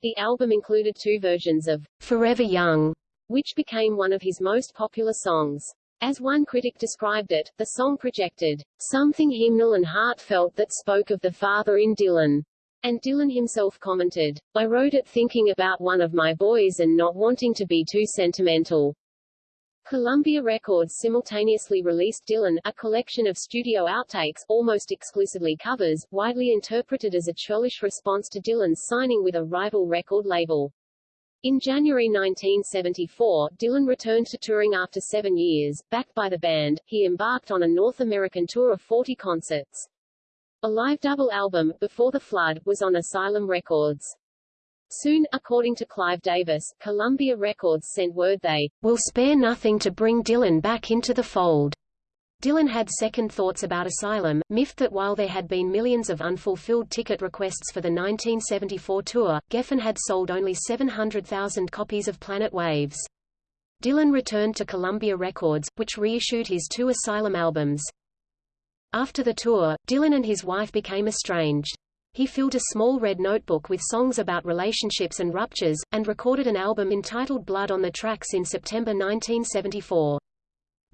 The album included two versions of Forever Young, which became one of his most popular songs. As one critic described it, the song projected something hymnal and heartfelt that spoke of the father in Dylan. And Dylan himself commented, I wrote it thinking about one of my boys and not wanting to be too sentimental. Columbia Records simultaneously released Dylan, a collection of studio outtakes, almost exclusively covers, widely interpreted as a churlish response to Dylan's signing with a rival record label. In January 1974, Dylan returned to touring after seven years. Backed by the band, he embarked on a North American tour of 40 concerts. A live double album, Before the Flood, was on Asylum Records. Soon, according to Clive Davis, Columbia Records sent word they will spare nothing to bring Dylan back into the fold. Dylan had second thoughts about Asylum, miffed that while there had been millions of unfulfilled ticket requests for the 1974 tour, Geffen had sold only 700,000 copies of Planet Waves. Dylan returned to Columbia Records, which reissued his two Asylum albums. After the tour, Dylan and his wife became estranged. He filled a small red notebook with songs about relationships and ruptures, and recorded an album entitled Blood on the Tracks in September 1974.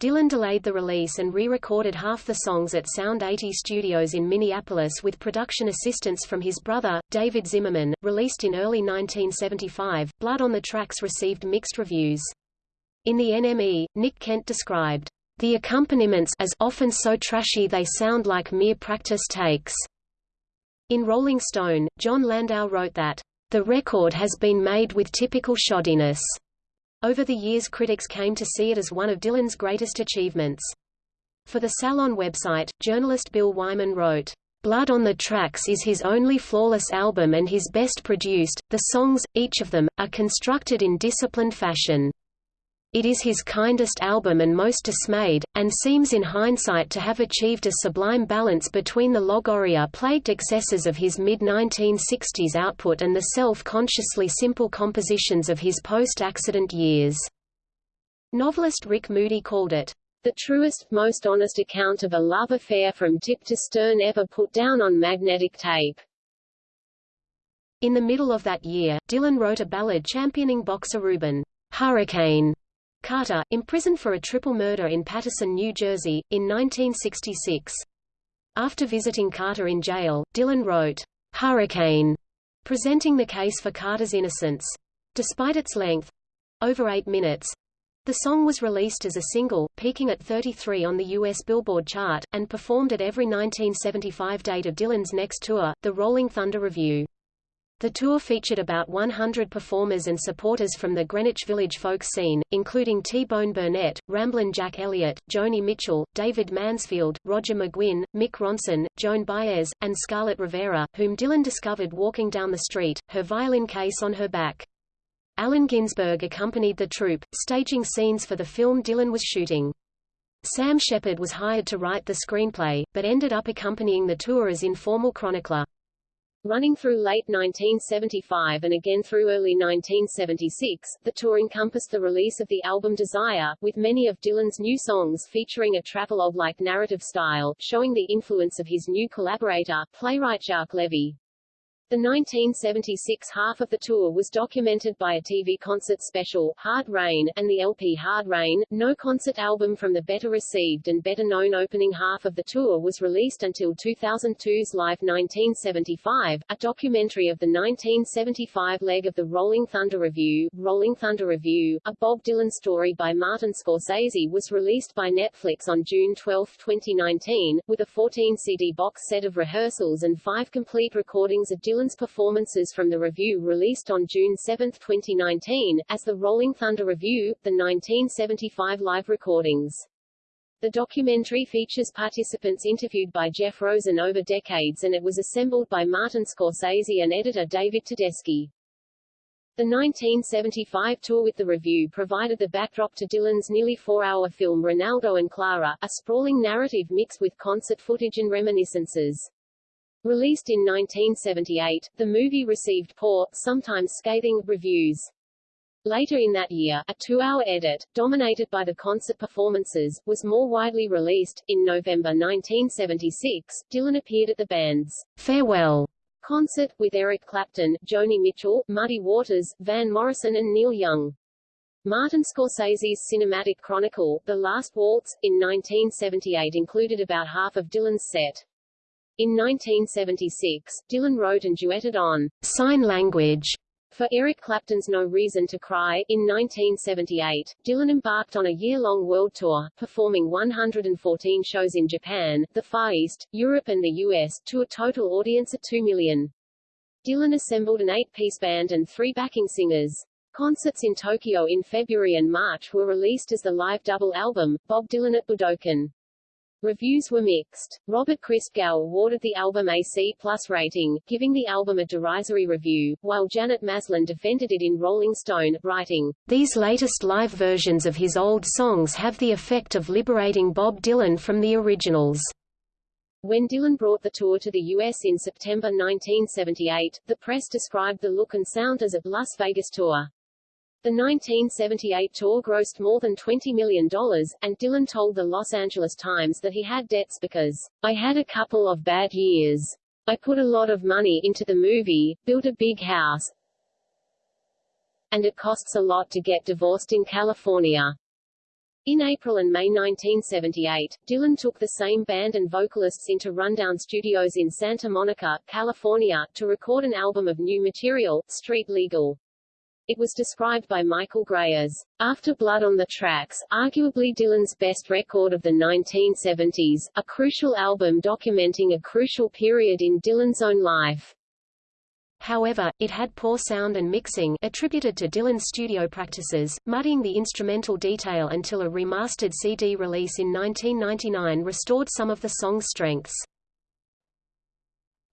Dylan delayed the release and re-recorded half the songs at Sound 80 Studios in Minneapolis with production assistance from his brother, David Zimmerman. Released in early 1975, Blood on the Tracks received mixed reviews. In the NME, Nick Kent described the accompaniments as often so trashy they sound like mere practice takes. In Rolling Stone, Jon Landau wrote that, the record has been made with typical shoddiness. Over the years critics came to see it as one of Dylan's greatest achievements. For the Salon website, journalist Bill Wyman wrote, Blood on the Tracks is his only flawless album and his best produced. The songs, each of them, are constructed in disciplined fashion. It is his kindest album and most dismayed, and seems in hindsight to have achieved a sublime balance between the logorrhea-plagued excesses of his mid-1960s output and the self-consciously simple compositions of his post-accident years. Novelist Rick Moody called it, the truest, most honest account of a love affair from tip to stern ever put down on magnetic tape. In the middle of that year, Dylan wrote a ballad championing boxer Rubin Hurricane Carter, imprisoned for a triple murder in Paterson, New Jersey, in 1966. After visiting Carter in jail, Dylan wrote, Hurricane, presenting the case for Carter's innocence. Despite its length—over eight minutes—the song was released as a single, peaking at 33 on the U.S. Billboard chart, and performed at every 1975 date of Dylan's next tour, the Rolling Thunder Revue. The tour featured about 100 performers and supporters from the Greenwich Village folk scene, including T-Bone Burnett, Ramblin' Jack Elliott, Joni Mitchell, David Mansfield, Roger McGuinn, Mick Ronson, Joan Baez, and Scarlett Rivera, whom Dylan discovered walking down the street, her violin case on her back. Allen Ginsberg accompanied the troupe, staging scenes for the film Dylan was shooting. Sam Shepard was hired to write the screenplay, but ended up accompanying the tour as informal chronicler. Running through late 1975 and again through early 1976, the tour encompassed the release of the album Desire, with many of Dylan's new songs featuring a travelogue-like narrative style, showing the influence of his new collaborator, playwright Jacques Levy. The 1976 half of the tour was documented by a TV concert special, Hard Rain, and the LP Hard Rain. No concert album from the better received and better known opening half of the tour was released until 2002's Live 1975, a documentary of the 1975 leg of the Rolling Thunder Revue. Rolling Thunder Revue, a Bob Dylan story by Martin Scorsese was released by Netflix on June 12, 2019, with a 14 CD box set of rehearsals and five complete recordings of Dylan Dylan's performances from the revue released on June 7, 2019, as the Rolling Thunder Revue, the 1975 live recordings. The documentary features participants interviewed by Jeff Rosen over decades and it was assembled by Martin Scorsese and editor David Tedeschi. The 1975 tour with the revue provided the backdrop to Dylan's nearly four-hour film Renaldo and Clara, a sprawling narrative mixed with concert footage and reminiscences. Released in 1978, the movie received poor, sometimes scathing, reviews. Later in that year, a two-hour edit, dominated by the concert performances, was more widely released. In November 1976, Dylan appeared at the band's Farewell concert, with Eric Clapton, Joni Mitchell, Muddy Waters, Van Morrison and Neil Young. Martin Scorsese's cinematic chronicle, The Last Waltz, in 1978 included about half of Dylan's set. In 1976, Dylan wrote and duetted on Sign Language for Eric Clapton's No Reason to Cry, in 1978, Dylan embarked on a year-long world tour, performing 114 shows in Japan, the Far East, Europe and the US, to a total audience of 2 million. Dylan assembled an eight-piece band and three backing singers. Concerts in Tokyo in February and March were released as the live double album, Bob Dylan at Budokan. Reviews were mixed. Robert Christgau awarded the album a C plus rating, giving the album a derisory review, while Janet Maslin defended it in Rolling Stone, writing, These latest live versions of his old songs have the effect of liberating Bob Dylan from the originals. When Dylan brought the tour to the U.S. in September 1978, the press described the look and sound as a Las Vegas tour. The 1978 tour grossed more than $20 million, and Dylan told the Los Angeles Times that he had debts because, I had a couple of bad years. I put a lot of money into the movie, built a big house, and it costs a lot to get divorced in California. In April and May 1978, Dylan took the same band and vocalists into Rundown Studios in Santa Monica, California, to record an album of new material, Street Legal. It was described by Michael Gray as, After Blood on the Tracks, arguably Dylan's best record of the 1970s, a crucial album documenting a crucial period in Dylan's own life. However, it had poor sound and mixing attributed to Dylan's studio practices, muddying the instrumental detail until a remastered CD release in 1999 restored some of the song's strengths.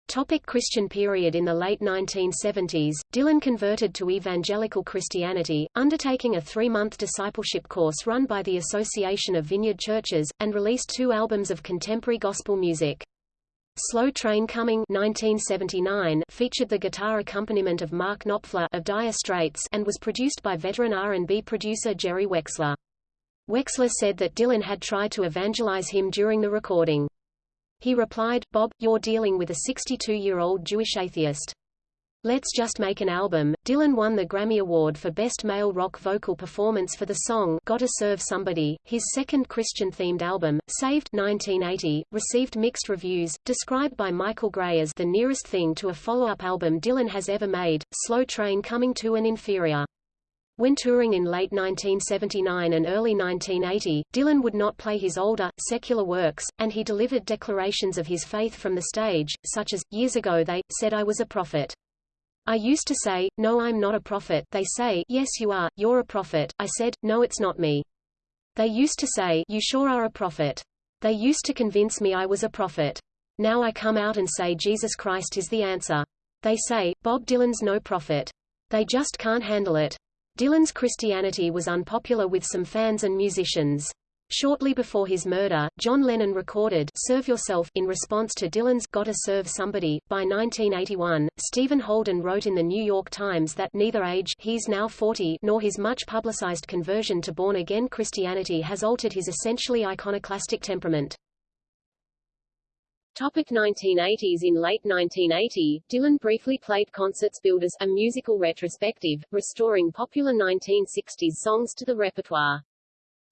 Topic Christian period In the late 1970s, Dylan converted to evangelical Christianity, undertaking a three-month discipleship course run by the Association of Vineyard Churches, and released two albums of contemporary gospel music. Slow Train Coming 1979 featured the guitar accompaniment of Mark Knopfler of Dire Straits and was produced by veteran R&B producer Jerry Wexler. Wexler said that Dylan had tried to evangelize him during the recording. He replied, Bob, you're dealing with a 62-year-old Jewish atheist. Let's just make an album. Dylan won the Grammy Award for Best Male Rock Vocal Performance for the song Gotta Serve Somebody. His second Christian-themed album, Saved 1980, received mixed reviews, described by Michael Gray as the nearest thing to a follow-up album Dylan has ever made, Slow Train coming to an inferior. When touring in late 1979 and early 1980, Dylan would not play his older, secular works, and he delivered declarations of his faith from the stage, such as, years ago they, said I was a prophet. I used to say, no I'm not a prophet, they say, yes you are, you're a prophet, I said, no it's not me. They used to say, you sure are a prophet. They used to convince me I was a prophet. Now I come out and say Jesus Christ is the answer. They say, Bob Dylan's no prophet. They just can't handle it. Dylan's Christianity was unpopular with some fans and musicians. Shortly before his murder, John Lennon recorded Serve Yourself in response to Dylan's Gotta Serve Somebody. By 1981, Stephen Holden wrote in the New York Times that neither age he's now 40 nor his much publicized conversion to born-again Christianity has altered his essentially iconoclastic temperament. Topic 1980s In late 1980, Dylan briefly played concerts billed as a musical retrospective, restoring popular 1960s songs to the repertoire.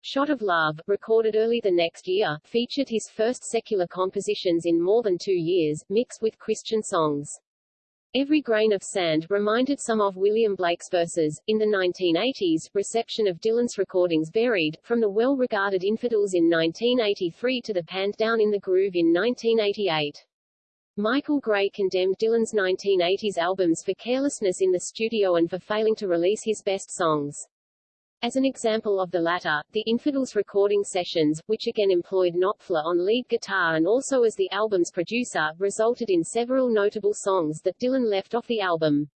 Shot of Love, recorded early the next year, featured his first secular compositions in more than two years, mixed with Christian songs. Every Grain of Sand reminded some of William Blake's verses. In the 1980s, reception of Dylan's recordings varied, from the well-regarded Infidels in 1983 to the Panned Down in the Groove in 1988. Michael Gray condemned Dylan's 1980s albums for carelessness in the studio and for failing to release his best songs. As an example of the latter, the Infidels recording sessions, which again employed Knopfler on lead guitar and also as the album's producer, resulted in several notable songs that Dylan left off the album.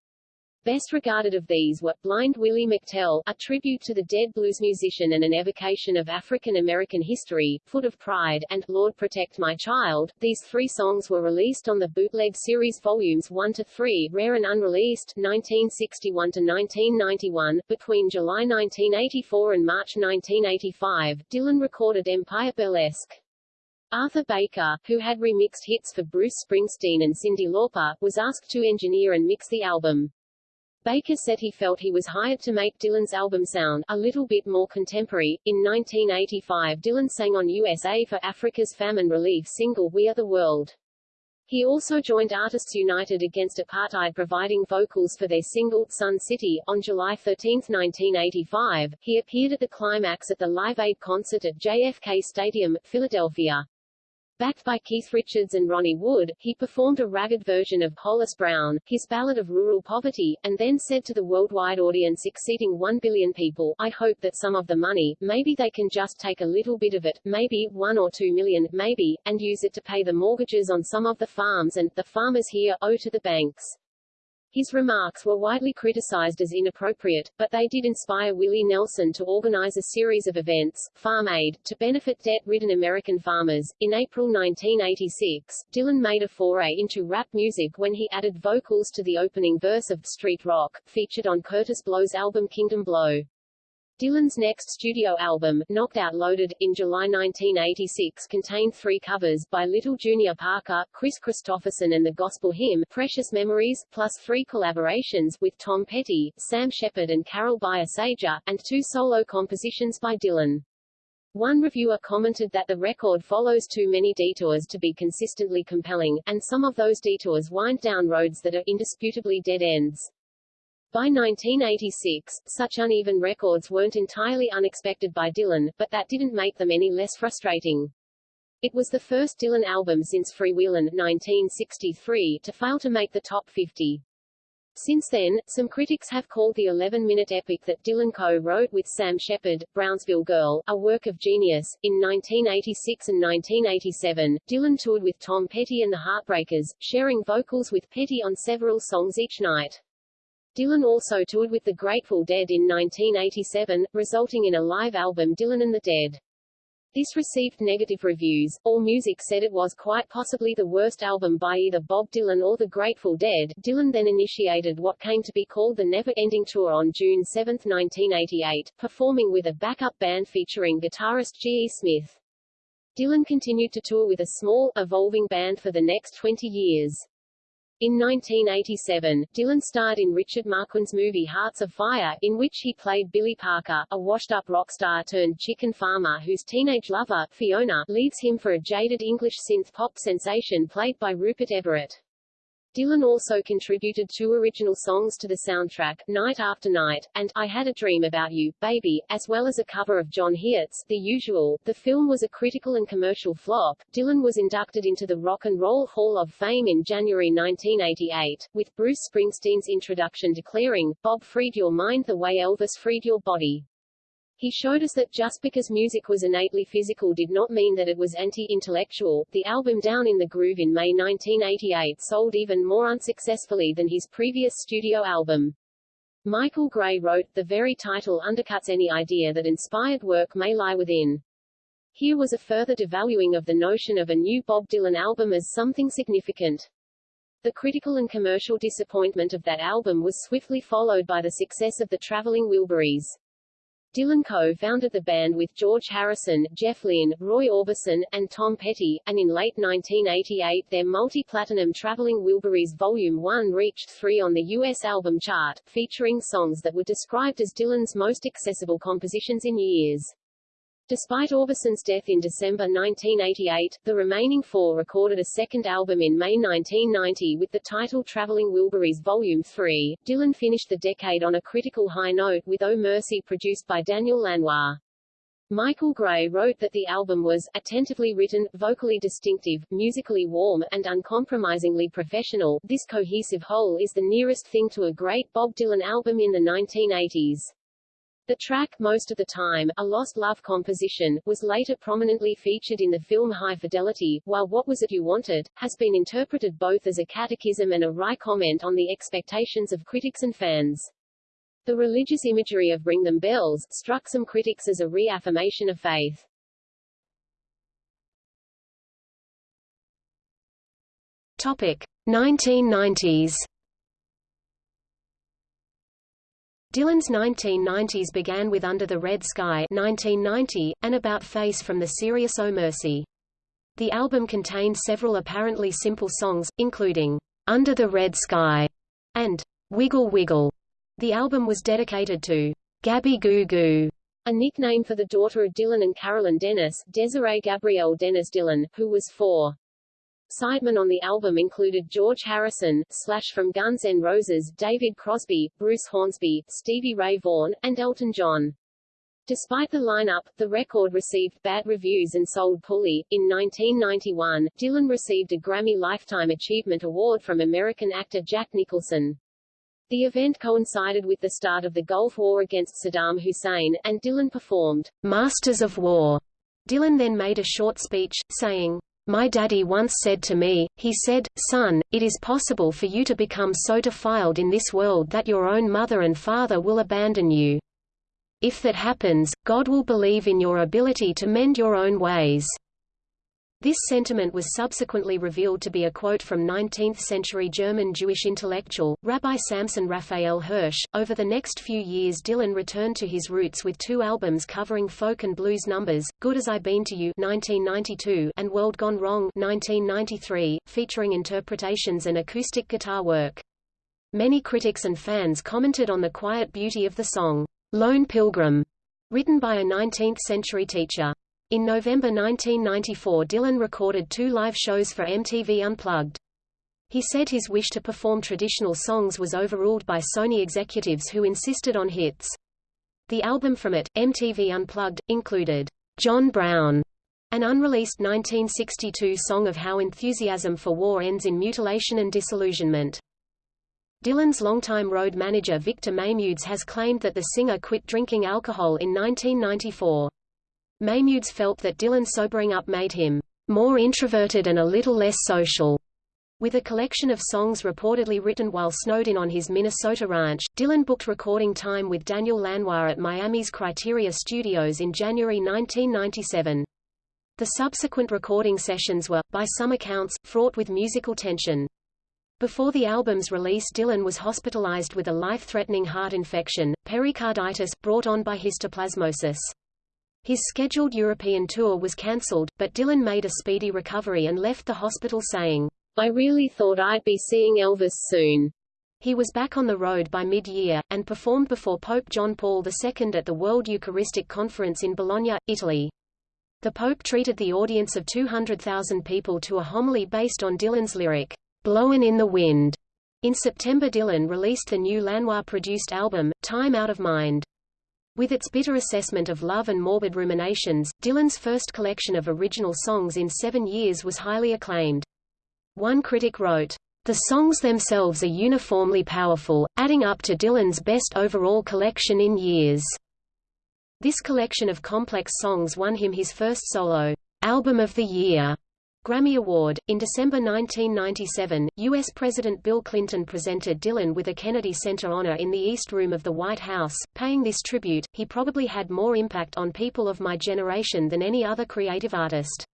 Best regarded of these were Blind Willie McTell, a tribute to the dead blues musician and an evocation of African American history, Foot of Pride, and Lord Protect My Child. These three songs were released on the Bootleg Series Volumes 1 to 3, rare and unreleased, 1961 to 1991. Between July 1984 and March 1985, Dylan recorded Empire Burlesque. Arthur Baker, who had remixed hits for Bruce Springsteen and Cyndi Lauper, was asked to engineer and mix the album. Baker said he felt he was hired to make Dylan's album sound a little bit more contemporary. In 1985 Dylan sang on USA for Africa's famine relief single We Are the World. He also joined Artists United Against Apartheid providing vocals for their single, Sun City. On July 13, 1985, he appeared at the climax at the Live Aid concert at JFK Stadium, Philadelphia. Backed by Keith Richards and Ronnie Wood, he performed a ragged version of Hollis Brown, his ballad of rural poverty, and then said to the worldwide audience exceeding 1 billion people, I hope that some of the money, maybe they can just take a little bit of it, maybe, one or two million, maybe, and use it to pay the mortgages on some of the farms and, the farmers here, owe to the banks. His remarks were widely criticized as inappropriate, but they did inspire Willie Nelson to organize a series of events, Farm Aid, to benefit debt-ridden American farmers. In April 1986, Dylan made a foray into rap music when he added vocals to the opening verse of Street Rock, featured on Kurtis Blow's album Kingdom Blow. Dylan's next studio album, Knocked Out Loaded, in July 1986 contained three covers, by Little Junior Parker, Kris Kristofferson and the gospel hymn, Precious Memories, plus three collaborations, with Tom Petty, Sam Shepard and Carol Bayer Sager, and two solo compositions by Dylan. One reviewer commented that the record follows too many detours to be consistently compelling, and some of those detours wind down roads that are indisputably dead ends. By 1986, such uneven records weren't entirely unexpected by Dylan, but that didn't make them any less frustrating. It was the first Dylan album since Freewheelin' 1963 to fail to make the top 50. Since then, some critics have called the 11-minute epic that Dylan co-wrote with Sam Shepard, Brownsville Girl, a work of genius. In 1986 and 1987, Dylan toured with Tom Petty and the Heartbreakers, sharing vocals with Petty on several songs each night. Dylan also toured with the Grateful Dead in 1987, resulting in a live album Dylan and the Dead. This received negative reviews. AllMusic said it was quite possibly the worst album by either Bob Dylan or the Grateful Dead. Dylan then initiated what came to be called the Never Ending Tour on June 7, 1988, performing with a backup band featuring guitarist G.E. Smith. Dylan continued to tour with a small, evolving band for the next 20 years. In 1987, Dylan starred in Richard Marquand's movie Hearts of Fire, in which he played Billy Parker, a washed-up rock star turned chicken farmer whose teenage lover, Fiona, leaves him for a jaded English synth-pop sensation played by Rupert Everett. Dylan also contributed two original songs to the soundtrack, Night After Night, and I Had a Dream About You, Baby, as well as a cover of John Hiatt's The Usual. The film was a critical and commercial flop. Dylan was inducted into the Rock and Roll Hall of Fame in January 1988, with Bruce Springsteen's introduction declaring, Bob freed your mind the way Elvis freed your body. He showed us that just because music was innately physical did not mean that it was anti-intellectual. The album Down in the Groove in May 1988 sold even more unsuccessfully than his previous studio album. Michael Gray wrote, the very title undercuts any idea that inspired work may lie within. Here was a further devaluing of the notion of a new Bob Dylan album as something significant. The critical and commercial disappointment of that album was swiftly followed by the success of the Traveling Wilburys. Dylan co-founded the band with George Harrison, Jeff Lynne, Roy Orbison, and Tom Petty, and in late 1988 their multi-platinum Traveling Wilburys Volume 1 reached 3 on the US album chart, featuring songs that were described as Dylan's most accessible compositions in years. Despite Orbison's death in December 1988, the remaining four recorded a second album in May 1990 with the title Traveling Wilburys Volume 3. Dylan finished the decade on a critical high note with Oh Mercy produced by Daniel Lanois. Michael Gray wrote that the album was attentively written, vocally distinctive, musically warm, and uncompromisingly professional. This cohesive whole is the nearest thing to a great Bob Dylan album in the 1980s. The track Most of the Time, a Lost Love composition, was later prominently featured in the film High Fidelity, while What Was It You Wanted, has been interpreted both as a catechism and a wry comment on the expectations of critics and fans. The religious imagery of Ring Them Bells struck some critics as a reaffirmation of faith. Topic: 1990s Dylan's 1990s began with Under the Red Sky 1990, and About Face from the Serious O oh Mercy. The album contained several apparently simple songs, including Under the Red Sky and Wiggle Wiggle. The album was dedicated to Gabby Goo Goo, a nickname for the daughter of Dylan and Carolyn Dennis, Desiree Gabrielle Dennis Dylan, who was four. Sidemen on the album included George Harrison, Slash from Guns N' Roses, David Crosby, Bruce Hornsby, Stevie Ray Vaughan, and Elton John. Despite the lineup, the record received bad reviews and sold poorly. In 1991, Dylan received a Grammy Lifetime Achievement Award from American actor Jack Nicholson. The event coincided with the start of the Gulf War against Saddam Hussein, and Dylan performed Masters of War. Dylan then made a short speech, saying, my daddy once said to me, he said, son, it is possible for you to become so defiled in this world that your own mother and father will abandon you. If that happens, God will believe in your ability to mend your own ways. This sentiment was subsequently revealed to be a quote from 19th-century German Jewish intellectual, Rabbi Samson Raphael Hirsch. Over the next few years Dylan returned to his roots with two albums covering folk and blues numbers, Good As I Been to You 1992 and World Gone Wrong 1993, featuring interpretations and acoustic guitar work. Many critics and fans commented on the quiet beauty of the song, Lone Pilgrim, written by a 19th-century teacher. In November 1994 Dylan recorded two live shows for MTV Unplugged. He said his wish to perform traditional songs was overruled by Sony executives who insisted on hits. The album from it, MTV Unplugged, included John Brown, an unreleased 1962 song of how enthusiasm for war ends in mutilation and disillusionment. Dylan's longtime road manager Victor Maymudes has claimed that the singer quit drinking alcohol in 1994. Maymudes felt that Dylan sobering up made him more introverted and a little less social. With a collection of songs reportedly written while snowed in on his Minnesota ranch, Dylan booked recording time with Daniel Lanois at Miami's Criteria Studios in January 1997. The subsequent recording sessions were, by some accounts, fraught with musical tension. Before the album's release Dylan was hospitalized with a life-threatening heart infection, pericarditis, brought on by histoplasmosis. His scheduled European tour was cancelled, but Dylan made a speedy recovery and left the hospital saying, I really thought I'd be seeing Elvis soon. He was back on the road by mid-year, and performed before Pope John Paul II at the World Eucharistic Conference in Bologna, Italy. The Pope treated the audience of 200,000 people to a homily based on Dylan's lyric, Blowin' in the Wind. In September Dylan released the new Lanois-produced album, Time Out of Mind. With its bitter assessment of love and morbid ruminations, Dylan's first collection of original songs in seven years was highly acclaimed. One critic wrote, The songs themselves are uniformly powerful, adding up to Dylan's best overall collection in years. This collection of complex songs won him his first solo album of the year Grammy Award. In December 1997, U.S. President Bill Clinton presented Dylan with a Kennedy Center honor in the East Room of the White House. Paying this tribute, he probably had more impact on people of my generation than any other creative artist.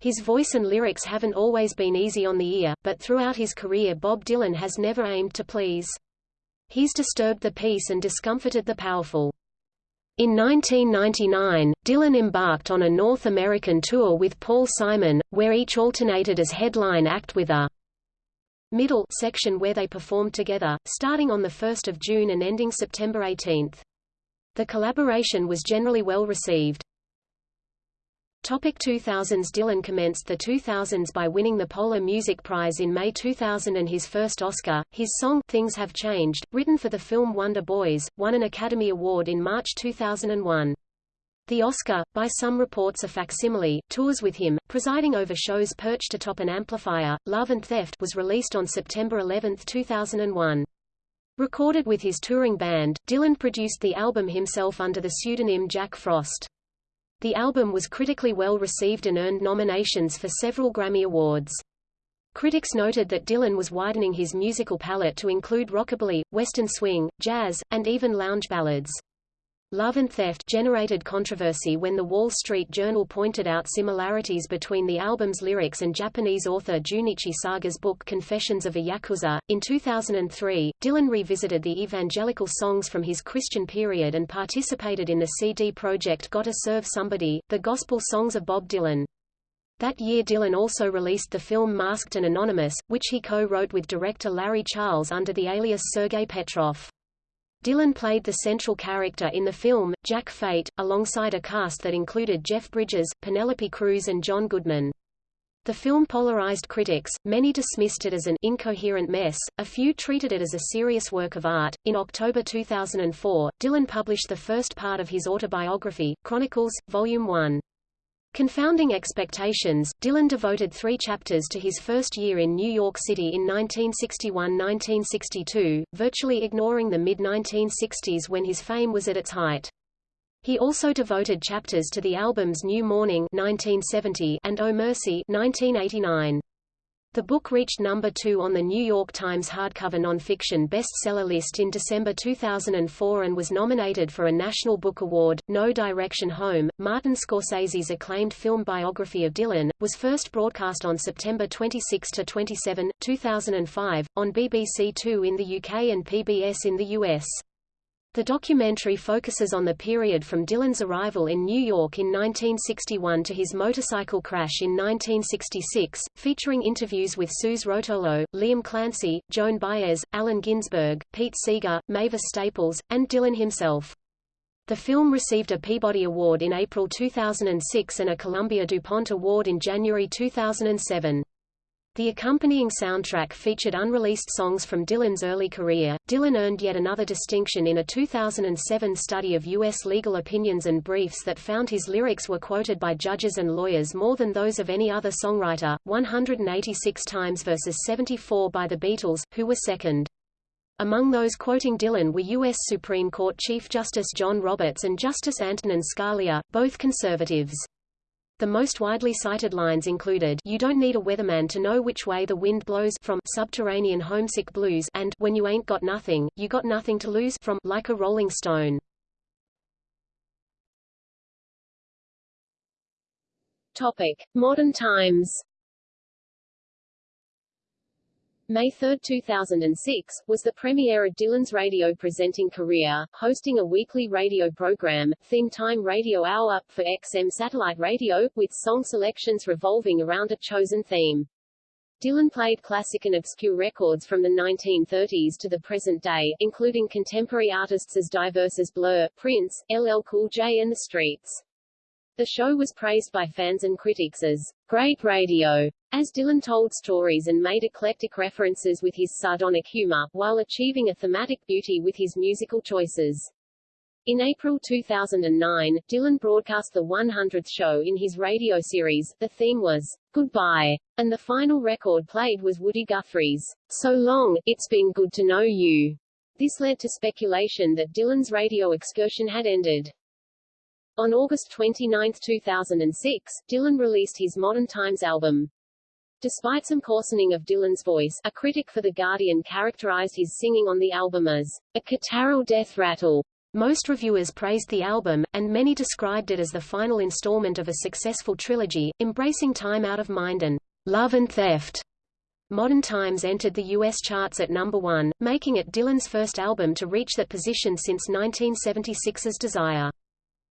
His voice and lyrics haven't always been easy on the ear, but throughout his career Bob Dylan has never aimed to please. He's disturbed the peace and discomforted the powerful. In 1999, Dylan embarked on a North American tour with Paul Simon, where each alternated as headline act with a middle section where they performed together, starting on 1 June and ending September 18. The collaboration was generally well received. Topic 2000s Dylan commenced the 2000s by winning the Polar Music Prize in May 2000 and his first Oscar. His song, Things Have Changed, written for the film Wonder Boys, won an Academy Award in March 2001. The Oscar, by some reports a facsimile, tours with him, presiding over shows perched atop an amplifier. Love and Theft was released on September 11, 2001. Recorded with his touring band, Dylan produced the album himself under the pseudonym Jack Frost. The album was critically well received and earned nominations for several Grammy Awards. Critics noted that Dylan was widening his musical palette to include rockabilly, western swing, jazz, and even lounge ballads. Love and Theft generated controversy when the Wall Street Journal pointed out similarities between the album's lyrics and Japanese author Junichi Saga's book Confessions of a Yakuza. In 2003, Dylan revisited the evangelical songs from his Christian period and participated in the CD project Gotta Serve Somebody, the gospel songs of Bob Dylan. That year Dylan also released the film Masked and Anonymous, which he co-wrote with director Larry Charles under the alias Sergei Petrov. Dylan played the central character in the film, Jack Fate, alongside a cast that included Jeff Bridges, Penelope Cruz and John Goodman. The film polarized critics, many dismissed it as an incoherent mess, a few treated it as a serious work of art. In October 2004, Dylan published the first part of his autobiography, Chronicles, Volume 1. Confounding expectations, Dylan devoted three chapters to his first year in New York City in 1961–1962, virtually ignoring the mid-1960s when his fame was at its height. He also devoted chapters to the albums New Morning 1970 and Oh Mercy 1989. The book reached number 2 on the New York Times hardcover nonfiction bestseller list in December 2004 and was nominated for a National Book Award. No Direction Home, Martin Scorsese's acclaimed film biography of Dylan, was first broadcast on September 26–27, 2005, on BBC Two in the UK and PBS in the US. The documentary focuses on the period from Dylan's arrival in New York in 1961 to his motorcycle crash in 1966, featuring interviews with Suze Rotolo, Liam Clancy, Joan Baez, Allen Ginsberg, Pete Seeger, Mavis Staples, and Dylan himself. The film received a Peabody Award in April 2006 and a Columbia DuPont Award in January 2007. The accompanying soundtrack featured unreleased songs from Dylan's early career. Dylan earned yet another distinction in a 2007 study of U.S. legal opinions and briefs that found his lyrics were quoted by judges and lawyers more than those of any other songwriter, 186 times versus 74 by the Beatles, who were second. Among those quoting Dylan were U.S. Supreme Court Chief Justice John Roberts and Justice Antonin Scalia, both conservatives. The most widely cited lines included You don't need a weatherman to know which way the wind blows from Subterranean Homesick Blues and When you ain't got nothing, you got nothing to lose from Like a Rolling Stone. Topic: Modern Times May 3, 2006, was the premiere of Dylan's radio presenting career, hosting a weekly radio program, Theme Time Radio Hour, Up, for XM satellite radio, with song selections revolving around a chosen theme. Dylan played classic and obscure records from the 1930s to the present day, including contemporary artists as diverse as Blur, Prince, LL Cool J and The Streets. The show was praised by fans and critics as great radio, as Dylan told stories and made eclectic references with his sardonic humor, while achieving a thematic beauty with his musical choices. In April 2009, Dylan broadcast the 100th show in his radio series. The theme was Goodbye, and the final record played was Woody Guthrie's So Long, It's Been Good to Know You. This led to speculation that Dylan's radio excursion had ended. On August 29, 2006, Dylan released his Modern Times album. Despite some coarsening of Dylan's voice, a critic for The Guardian characterized his singing on the album as a catarrhal death rattle. Most reviewers praised the album, and many described it as the final installment of a successful trilogy, embracing Time Out of Mind and Love and Theft. Modern Times entered the U.S. charts at number one, making it Dylan's first album to reach that position since 1976's Desire.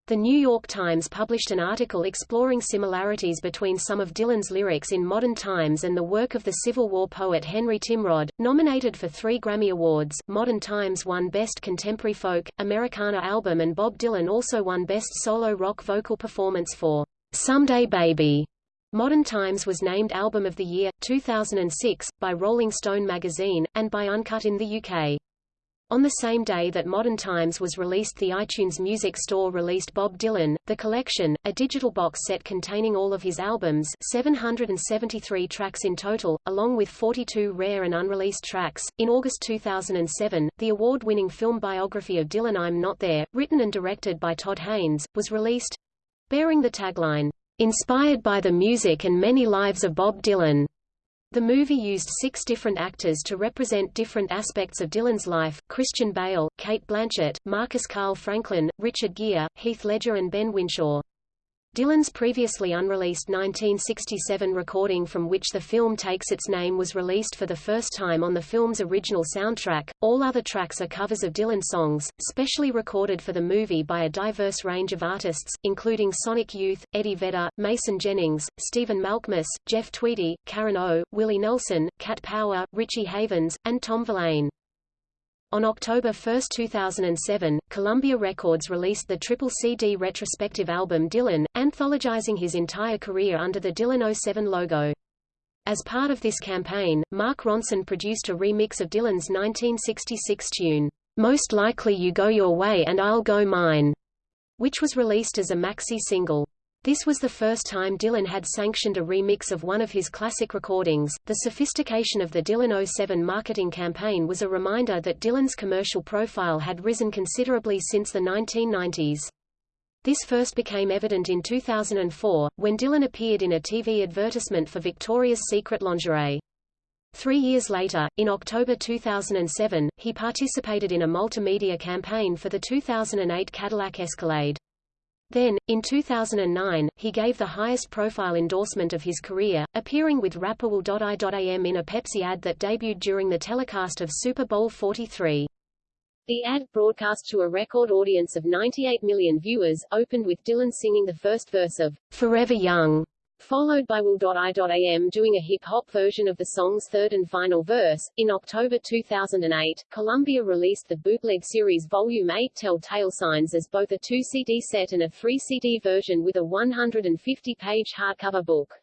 The New York Times published an article exploring similarities between some of Dylan's lyrics in modern times and the work of the Civil War poet Henry Timrod. Nominated for three Grammy Awards, Modern Times won Best Contemporary Folk, Americana Album and Bob Dylan also won Best Solo Rock Vocal Performance for Someday Baby. Modern Times was named Album of the Year, 2006, by Rolling Stone magazine, and by Uncut in the UK. On the same day that Modern Times was released the iTunes Music Store released Bob Dylan, The Collection, a digital box set containing all of his albums 773 tracks in total, along with 42 rare and unreleased tracks. In August 2007, the award-winning film biography of Dylan I'm Not There, written and directed by Todd Haynes, was released, bearing the tagline, Inspired by the music and many lives of Bob Dylan. The movie used six different actors to represent different aspects of Dylan's life, Christian Bale, Cate Blanchett, Marcus Carl Franklin, Richard Gere, Heath Ledger and Ben Whishaw. Dylan's previously unreleased 1967 recording from which the film takes its name was released for the first time on the film's original soundtrack. All other tracks are covers of Dylan songs, specially recorded for the movie by a diverse range of artists, including Sonic Youth, Eddie Vedder, Mason Jennings, Stephen Malkmus, Jeff Tweedy, Karen O, Willie Nelson, Cat Power, Richie Havens, and Tom Verlaine. On October 1, 2007, Columbia Records released the triple CD retrospective album Dylan, anthologizing his entire career under the Dylan 07 logo. As part of this campaign, Mark Ronson produced a remix of Dylan's 1966 tune, Most Likely You Go Your Way and I'll Go Mine, which was released as a maxi single. This was the first time Dylan had sanctioned a remix of one of his classic recordings. The sophistication of the Dylan 07 marketing campaign was a reminder that Dylan's commercial profile had risen considerably since the 1990s. This first became evident in 2004, when Dylan appeared in a TV advertisement for Victoria's Secret lingerie. Three years later, in October 2007, he participated in a multimedia campaign for the 2008 Cadillac Escalade. Then, in 2009, he gave the highest profile endorsement of his career, appearing with rapper Will.i.am in a Pepsi ad that debuted during the telecast of Super Bowl 43. The ad, broadcast to a record audience of 98 million viewers, opened with Dylan singing the first verse of Forever Young, followed by Will.i.am doing a hip-hop version of the song's third and final verse. In October 2008, Columbia released the bootleg series Volume 8 Tell-Tale Signs as both a 2-CD set and a 3-CD version with a 150-page hardcover book.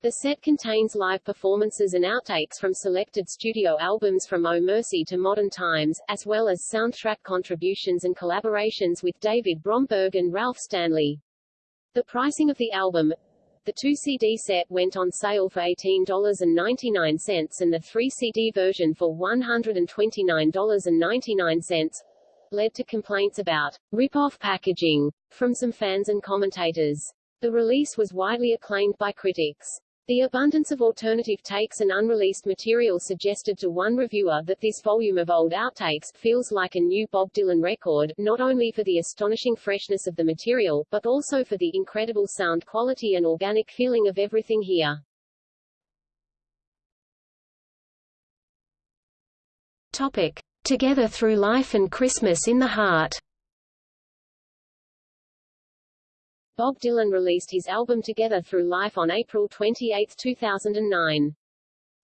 The set contains live performances and outtakes from selected studio albums from Oh Mercy to Modern Times, as well as soundtrack contributions and collaborations with David Bromberg and Ralph Stanley. The pricing of the album, the 2-CD set went on sale for $18.99 and the 3-CD version for $129.99, led to complaints about rip-off packaging from some fans and commentators. The release was widely acclaimed by critics. The abundance of alternative takes and unreleased material suggested to one reviewer that this volume of old outtakes feels like a new Bob Dylan record, not only for the astonishing freshness of the material, but also for the incredible sound quality and organic feeling of everything here. Topic. Together Through Life and Christmas in the Heart Bob Dylan released his album Together Through Life on April 28, 2009.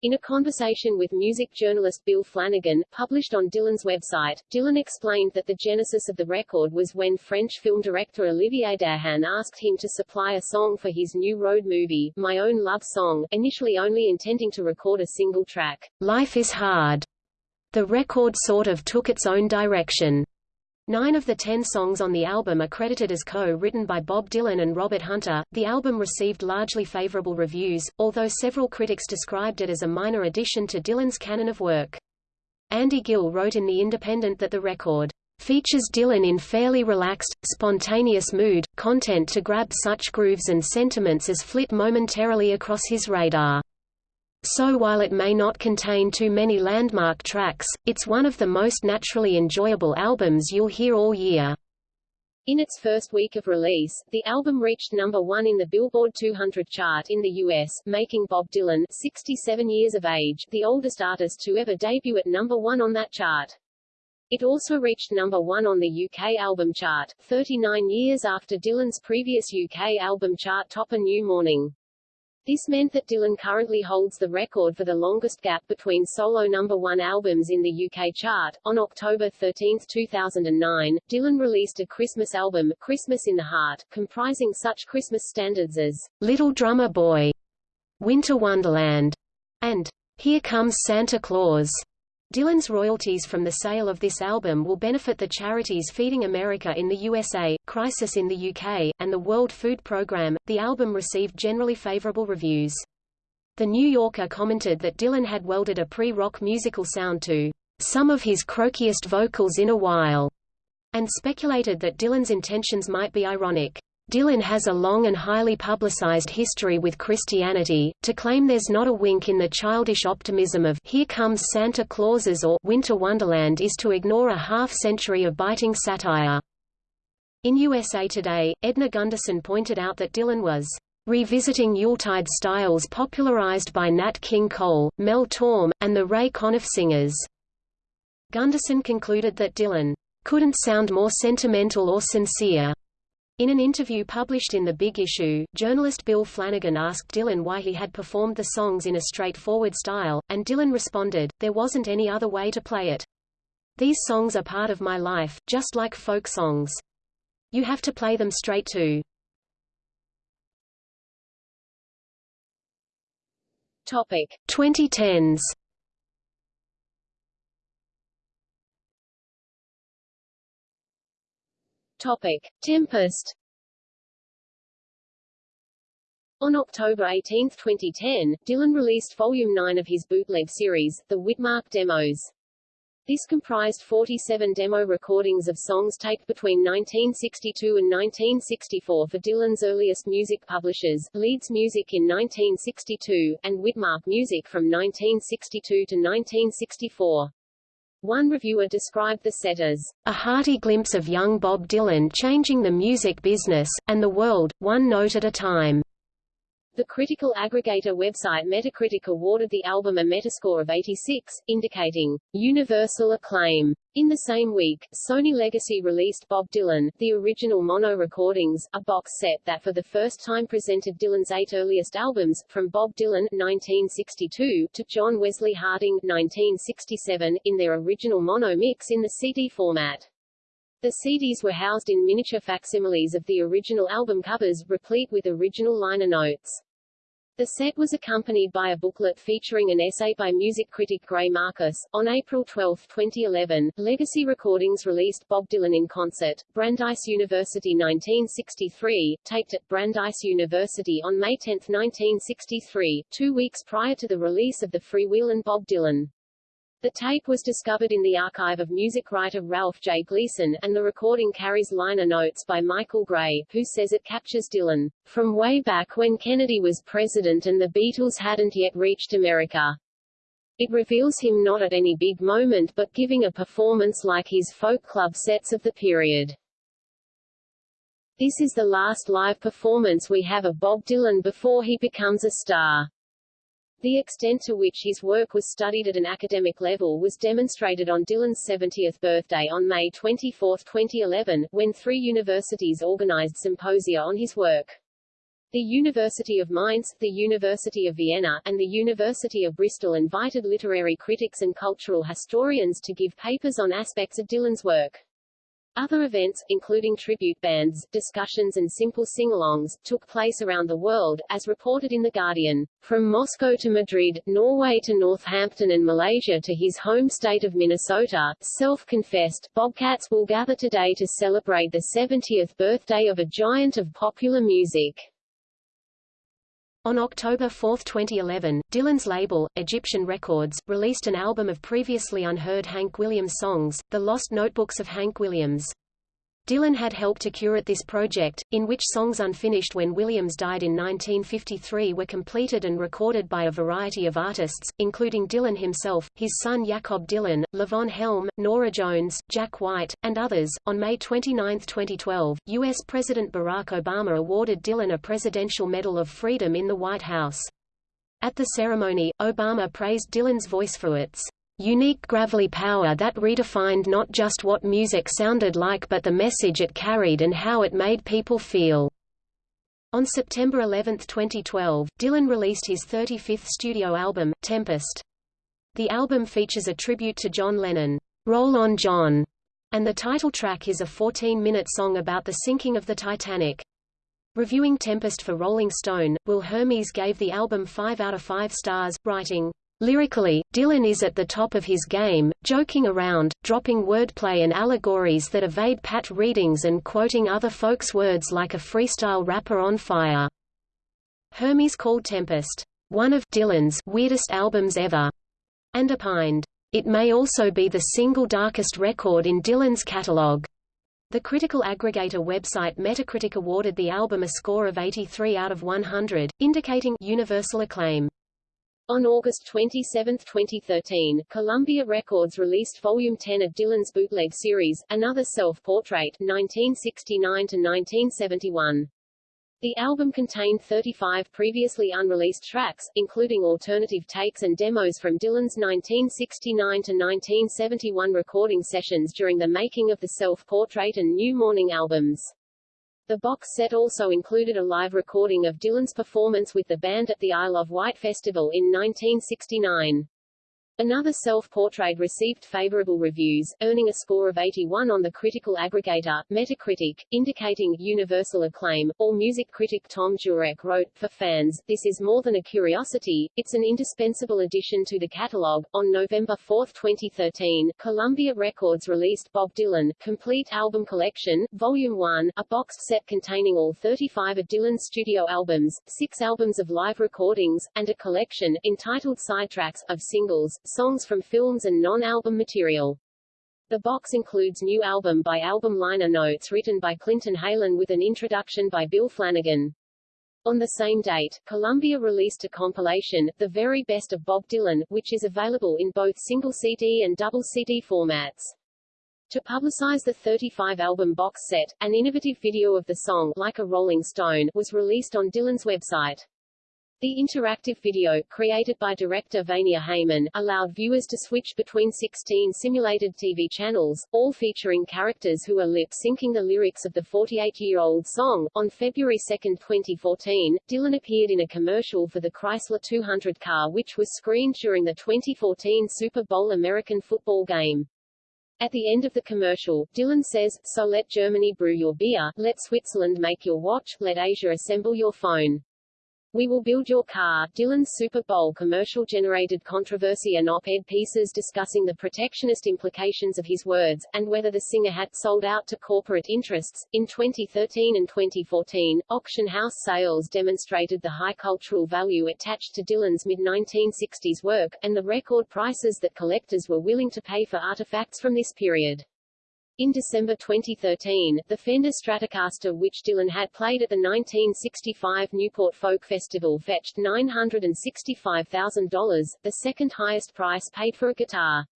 In a conversation with music journalist Bill Flanagan, published on Dylan's website, Dylan explained that the genesis of the record was when French film director Olivier Dahan asked him to supply a song for his new road movie, My Own Love Song, initially only intending to record a single track. Life is hard. The record sort of took its own direction. Nine of the ten songs on the album are credited as co-written by Bob Dylan and Robert Hunter. The album received largely favorable reviews, although several critics described it as a minor addition to Dylan's canon of work. Andy Gill wrote in The Independent that the record features Dylan in fairly relaxed, spontaneous mood, content to grab such grooves and sentiments as flit momentarily across his radar. So while it may not contain too many landmark tracks, it's one of the most naturally enjoyable albums you'll hear all year. In its first week of release, the album reached number one in the Billboard 200 chart in the U.S., making Bob Dylan, 67 years of age, the oldest artist to ever debut at number one on that chart. It also reached number one on the UK album chart, 39 years after Dylan's previous UK album chart topper New Morning. This meant that Dylan currently holds the record for the longest gap between solo number one albums in the UK chart. On October 13, 2009, Dylan released a Christmas album, Christmas in the Heart, comprising such Christmas standards as Little Drummer Boy, Winter Wonderland, and Here Comes Santa Claus. Dylan's royalties from the sale of this album will benefit the charities Feeding America in the USA, Crisis in the UK, and the World Food Programme. The album received generally favorable reviews. The New Yorker commented that Dylan had welded a pre-rock musical sound to some of his croakiest vocals in a while, and speculated that Dylan's intentions might be ironic. Dylan has a long and highly publicized history with Christianity. To claim there's not a wink in the childish optimism of Here Comes Santa Clauses or Winter Wonderland is to ignore a half century of biting satire. In USA Today, Edna Gundersen pointed out that Dylan was revisiting Yuletide styles popularized by Nat King Cole, Mel Torme, and the Ray Conniff Singers. Gundersen concluded that Dylan couldn't sound more sentimental or sincere in an interview published in The Big Issue, journalist Bill Flanagan asked Dylan why he had performed the songs in a straightforward style, and Dylan responded, there wasn't any other way to play it. These songs are part of my life, just like folk songs. You have to play them straight too. Topic 2010s Topic Tempest On October 18, 2010, Dylan released Volume 9 of his bootleg series, The Witmark Demos. This comprised 47 demo recordings of songs taped between 1962 and 1964 for Dylan's earliest music publishers, Leeds Music in 1962, and Witmark Music from 1962 to 1964. One reviewer described the set as a hearty glimpse of young Bob Dylan changing the music business, and the world, one note at a time. The critical aggregator website Metacritic awarded the album a Metascore of 86, indicating universal acclaim. In the same week, Sony Legacy released Bob Dylan, the original mono recordings, a box set that for the first time presented Dylan's eight earliest albums, from Bob Dylan 1962 to John Wesley Harding 1967, in their original mono mix in the CD format. The CDs were housed in miniature facsimiles of the original album covers, replete with original liner notes. The set was accompanied by a booklet featuring an essay by music critic Greil Marcus. On April 12, 2011, Legacy Recordings released Bob Dylan in concert, Brandeis University 1963, taped at Brandeis University on May 10, 1963, two weeks prior to the release of the Free freewheelin' Bob Dylan. The tape was discovered in the archive of music writer Ralph J. Gleason, and the recording carries liner notes by Michael Gray, who says it captures Dylan, from way back when Kennedy was president and the Beatles hadn't yet reached America. It reveals him not at any big moment but giving a performance like his folk club sets of the period. This is the last live performance we have of Bob Dylan before he becomes a star. The extent to which his work was studied at an academic level was demonstrated on Dylan's 70th birthday on May 24, 2011, when three universities organized symposia on his work. The University of Mainz, the University of Vienna, and the University of Bristol invited literary critics and cultural historians to give papers on aspects of Dylan's work. Other events, including tribute bands, discussions and simple sing-alongs, took place around the world, as reported in The Guardian. From Moscow to Madrid, Norway to Northampton and Malaysia to his home state of Minnesota, self-confessed, Bobcats will gather today to celebrate the 70th birthday of a giant of popular music. On October 4, 2011, Dylan's label, Egyptian Records, released an album of previously unheard Hank Williams songs, The Lost Notebooks of Hank Williams. Dylan had helped to curate this project, in which songs unfinished when Williams died in 1953 were completed and recorded by a variety of artists, including Dylan himself, his son Jakob Dylan, Levon Helm, Norah Jones, Jack White, and others. On May 29, 2012, U.S. President Barack Obama awarded Dylan a Presidential Medal of Freedom in the White House. At the ceremony, Obama praised Dylan's voice for its unique gravelly power that redefined not just what music sounded like but the message it carried and how it made people feel. On September 11, 2012, Dylan released his 35th studio album, Tempest. The album features a tribute to John Lennon, Roll on John, and the title track is a 14-minute song about the sinking of the Titanic. Reviewing Tempest for Rolling Stone, Will Hermes gave the album 5 out of 5 stars, writing, Lyrically, Dylan is at the top of his game, joking around, dropping wordplay and allegories that evade pat readings and quoting other folks' words like a freestyle rapper on fire. Hermes called Tempest, one of Dylan's weirdest albums ever, and opined, it may also be the single darkest record in Dylan's catalog. The critical aggregator website Metacritic awarded the album a score of 83 out of 100, indicating universal acclaim. On August 27, 2013, Columbia Records released Volume 10 of Dylan's bootleg series, Another Self-Portrait 1969–1971. The album contained 35 previously unreleased tracks, including alternative takes and demos from Dylan's 1969–1971 recording sessions during the making of the Self-Portrait and New Morning albums. The box set also included a live recording of Dylan's performance with the band at the Isle of Wight Festival in 1969. Another self-portrait received favorable reviews, earning a score of 81 on the critical aggregator, Metacritic, indicating universal acclaim. AllMusic critic Thom Jurek wrote, For fans, this is more than a curiosity, it's an indispensable addition to the catalog. On November 4, 2013, Columbia Records released Bob Dylan, Complete Album Collection, Volume 1, a boxed set containing all 35 of Dylan's studio albums, six albums of live recordings, and a collection, entitled Sidetracks, of singles, songs from films and non-album material. The box includes new album by album liner notes written by Clinton Heylin with an introduction by Bill Flanagan. On the same date, Columbia released a compilation, The Very Best of Bob Dylan, which is available in both single CD and double CD formats. To publicize the 35-album box set, an innovative video of the song Like a Rolling Stone was released on Dylan's website. The interactive video, created by director Vania Heymann, allowed viewers to switch between 16 simulated TV channels, all featuring characters who are lip-syncing the lyrics of the 48-year-old song. On February 2, 2014, Dylan appeared in a commercial for the Chrysler 200 car which was screened during the 2014 Super Bowl American football game. At the end of the commercial, Dylan says, So let Germany brew your beer, let Switzerland make your watch, let Asia assemble your phone. We Will Build Your Car, Dylan's Super Bowl commercial generated controversy and op-ed pieces discussing the protectionist implications of his words, and whether the singer had sold out to corporate interests. In 2013 and 2014, auction house sales demonstrated the high cultural value attached to Dylan's mid-1960s work, and the record prices that collectors were willing to pay for artifacts from this period. In December 2013, the Fender Stratocaster which Dylan had played at the 1965 Newport Folk Festival fetched $965,000, the second highest price paid for a guitar.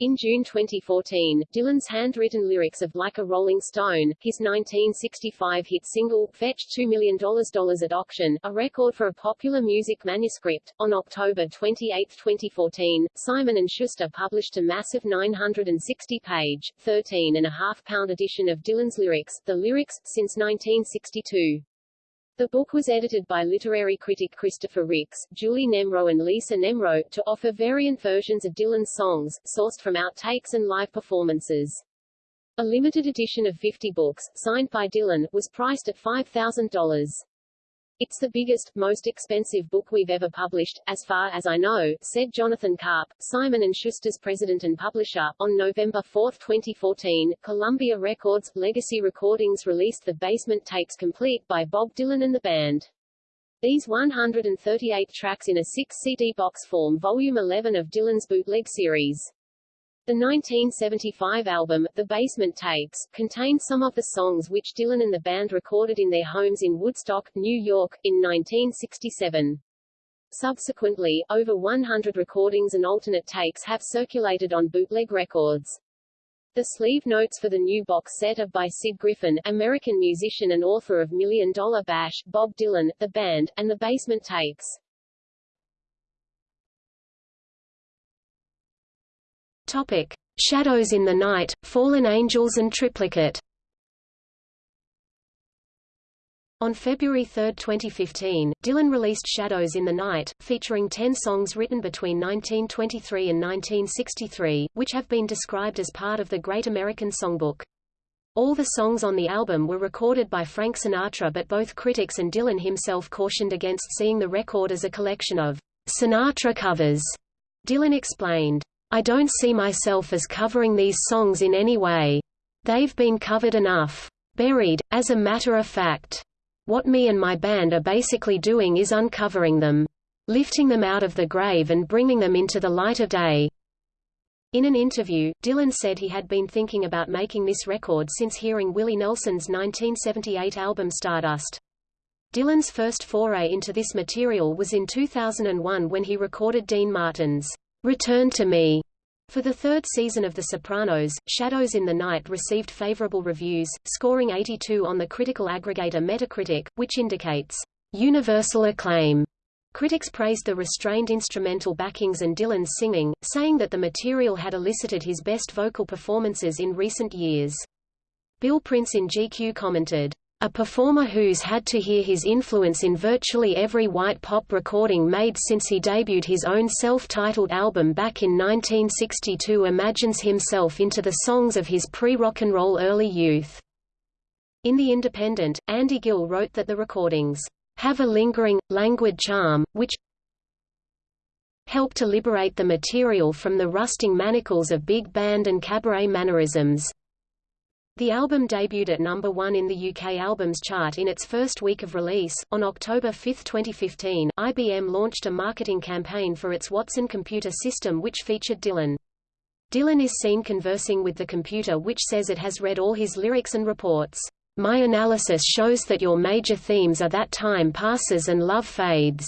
In June 2014, Dylan's handwritten lyrics of Like a Rolling Stone, his 1965 hit single, fetched $2 million at auction, a record for a popular music manuscript. On October 28, 2014, Simon & Schuster published a massive 960-page, 13.5-pound edition of Dylan's lyrics, the lyrics, since 1962. The book was edited by literary critic Christopher Ricks, Julie Nemrow and Lisa Nemrow, to offer variant versions of Dylan's songs, sourced from outtakes and live performances. A limited edition of 50 books, signed by Dylan, was priced at $5,000. It's the biggest, most expensive book we've ever published, as far as I know, said Jonathan Karp, Simon & Schuster's president and publisher. On November 4, 2014, Columbia Records, Legacy Recordings released The Basement Tapes Complete by Bob Dylan and the band. These 138 tracks in a 6-CD box form Volume 11 of Dylan's bootleg series. The 1975 album, The Basement Tapes, contained some of the songs which Dylan and the band recorded in their homes in Woodstock, New York, in 1967. Subsequently, over 100 recordings and alternate takes have circulated on bootleg records. The sleeve notes for the new box set are by Sid Griffin, American musician and author of Million Dollar Bash, Bob Dylan, The Band, and The Basement Tapes. Topic: Shadows in the Night, Fallen Angels and Triplicate. On February 3, 2015, Dylan released Shadows in the Night, featuring 10 songs written between 1923 and 1963, which have been described as part of the Great American Songbook. All the songs on the album were recorded by Frank Sinatra but both critics and Dylan himself cautioned against seeing the record as a collection of Sinatra covers. Dylan explained, I don't see myself as covering these songs in any way. They've been covered enough. Buried, as a matter of fact. What me and my band are basically doing is uncovering them. Lifting them out of the grave and bringing them into the light of day. In an interview, Dylan said he had been thinking about making this record since hearing Willie Nelson's 1978 album Stardust. Dylan's first foray into this material was in 2001 when he recorded Dean Martin's Return to Me. For the third season of The Sopranos, Shadows in the Night received favorable reviews, scoring 82 on the critical aggregator Metacritic, which indicates universal acclaim. Critics praised the restrained instrumental backings and Dylan's singing, saying that the material had elicited his best vocal performances in recent years. Bill Prince in GQ commented, a performer who's had to hear his influence in virtually every white pop recording made since he debuted his own self-titled album back in 1962 imagines himself into the songs of his pre-rock and roll early youth. In The Independent, Andy Gill wrote that the recordings have a lingering, languid charm, which help to liberate the material from the rusting manacles of big band and cabaret mannerisms. The album debuted at number 1 in the UK Albums Chart in its first week of release. On October 5, 2015, IBM launched a marketing campaign for its Watson computer system which featured Dylan. Dylan is seen conversing with the computer which says it has read all his lyrics and reports, "My analysis shows that your major themes are that time passes and love fades."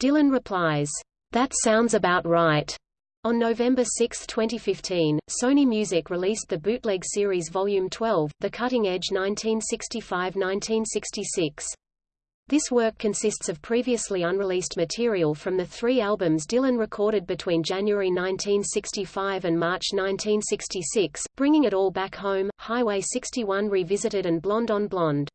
Dylan replies, "That sounds about right." On November 6, 2015, Sony Music released the Bootleg Series Volume 12, The Cutting Edge 1965–1966. This work consists of previously unreleased material from the three albums Dylan recorded between January 1965 and March 1966, bringing it all back home, Highway 61 Revisited and Blonde on Blonde.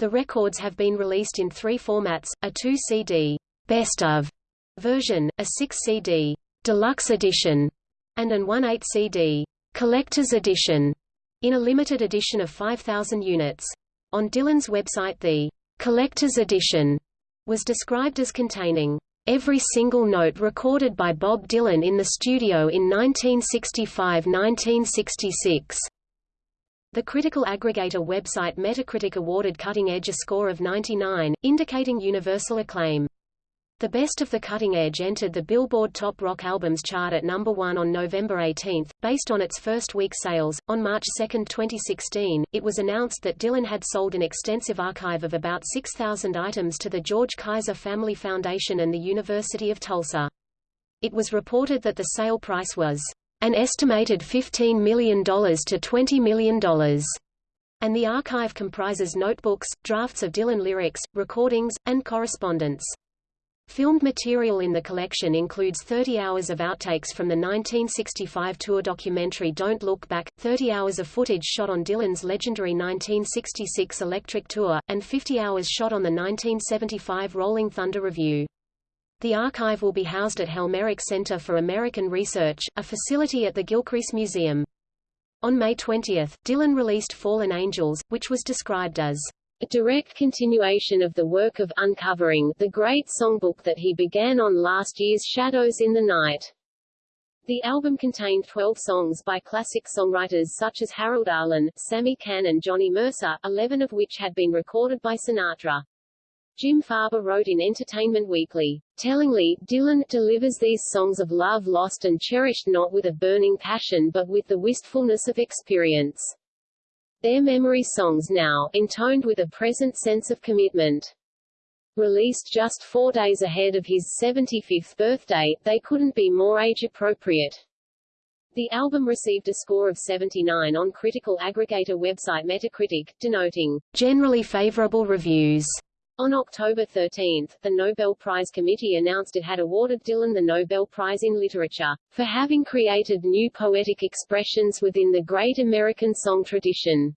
The records have been released in three formats, a 2-CD best of version, a 6-CD Deluxe Edition, and an 1/8 CD Collector's Edition, in a limited edition of 5,000 units. On Dylan's website the Collector's Edition was described as containing every single note recorded by Bob Dylan in the studio in 1965–1966. The critical aggregator website Metacritic awarded Cutting Edge a score of 99, indicating universal acclaim. The Best of the Cutting Edge entered the Billboard Top Rock Albums chart at number 1 on November 18, based on its first week sales. On March 2, 2016, it was announced that Dylan had sold an extensive archive of about 6,000 items to the George Kaiser Family Foundation and the University of Tulsa. It was reported that the sale price was an estimated $15 million to $20 million and the archive comprises notebooks, drafts of Dylan lyrics, recordings, and correspondence. Filmed material in the collection includes 30 hours of outtakes from the 1965 tour documentary Don't Look Back, 30 hours of footage shot on Dylan's legendary 1966 Electric Tour, and 50 hours shot on the 1975 Rolling Thunder Revue. The archive will be housed at Helmerich Center for American Research, a facility at the Gilcrease Museum. On May 20, Dylan released Fallen Angels, which was described as a direct continuation of the work of Uncovering, the great songbook that he began on last year's Shadows in the Night. The album contained 12 songs by classic songwriters such as Harold Arlen, Sammy Cahn and Johnny Mercer, 11 of which had been recorded by Sinatra. Jim Farber wrote in Entertainment Weekly, Tellingly, Dylan delivers these songs of love lost and cherished not with a burning passion but with the wistfulness of experience. Their memory songs now, intoned with a present sense of commitment. Released just four days ahead of his 75th birthday, they couldn't be more age-appropriate. The album received a score of 79 on critical aggregator website Metacritic, denoting generally favorable reviews. On October 13, the Nobel Prize Committee announced it had awarded Dylan the Nobel Prize in Literature, for having created new poetic expressions within the great American song tradition.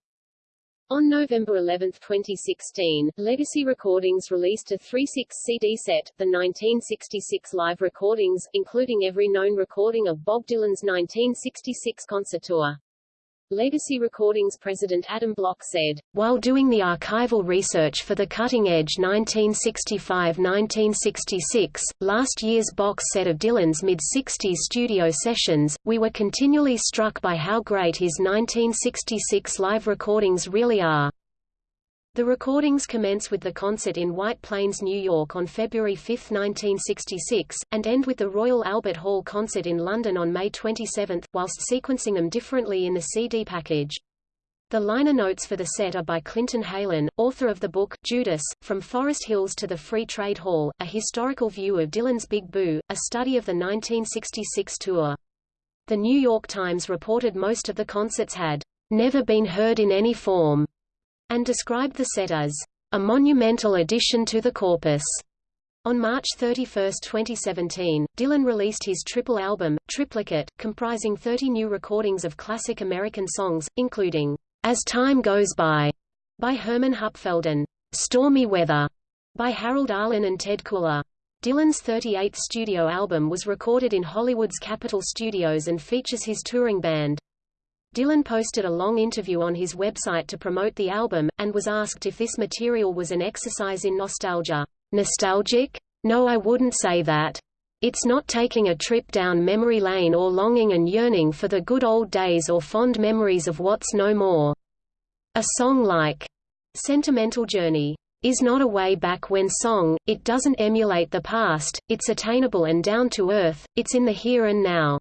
On November 11, 2016, Legacy Recordings released a 3-6 CD set, the 1966 live recordings, including every known recording of Bob Dylan's 1966 concert tour. Legacy Recordings president Adam Block said, While doing the archival research for the Cutting Edge 1965–1966, last year's box set of Dylan's mid-60s studio sessions, we were continually struck by how great his 1966 live recordings really are. The recordings commence with the concert in White Plains, New York on February 5, 1966, and end with the Royal Albert Hall concert in London on May 27, whilst sequencing them differently in the CD package. The liner notes for the set are by Clinton Heylin, author of the book, Judas, From Forest Hills to the Free Trade Hall, a historical view of Dylan's Big Boo, a study of the 1966 tour. The New York Times reported most of the concerts had never been heard in any form and described the set as a monumental addition to the corpus. On March 31, 2017, Dylan released his triple album, Triplicate, comprising 30 new recordings of classic American songs, including As Time Goes By, by Hermann Hupfelden, Stormy Weather by Harold Arlen and Ted Koehler. Dylan's 38th studio album was recorded in Hollywood's Capitol Studios and features his touring band. Dylan posted a long interview on his website to promote the album, and was asked if this material was an exercise in nostalgia. Nostalgic? No I wouldn't say that. It's not taking a trip down memory lane or longing and yearning for the good old days or fond memories of what's no more. A song like Sentimental Journey is not a way back when song, it doesn't emulate the past, it's attainable and down to earth, it's in the here and now.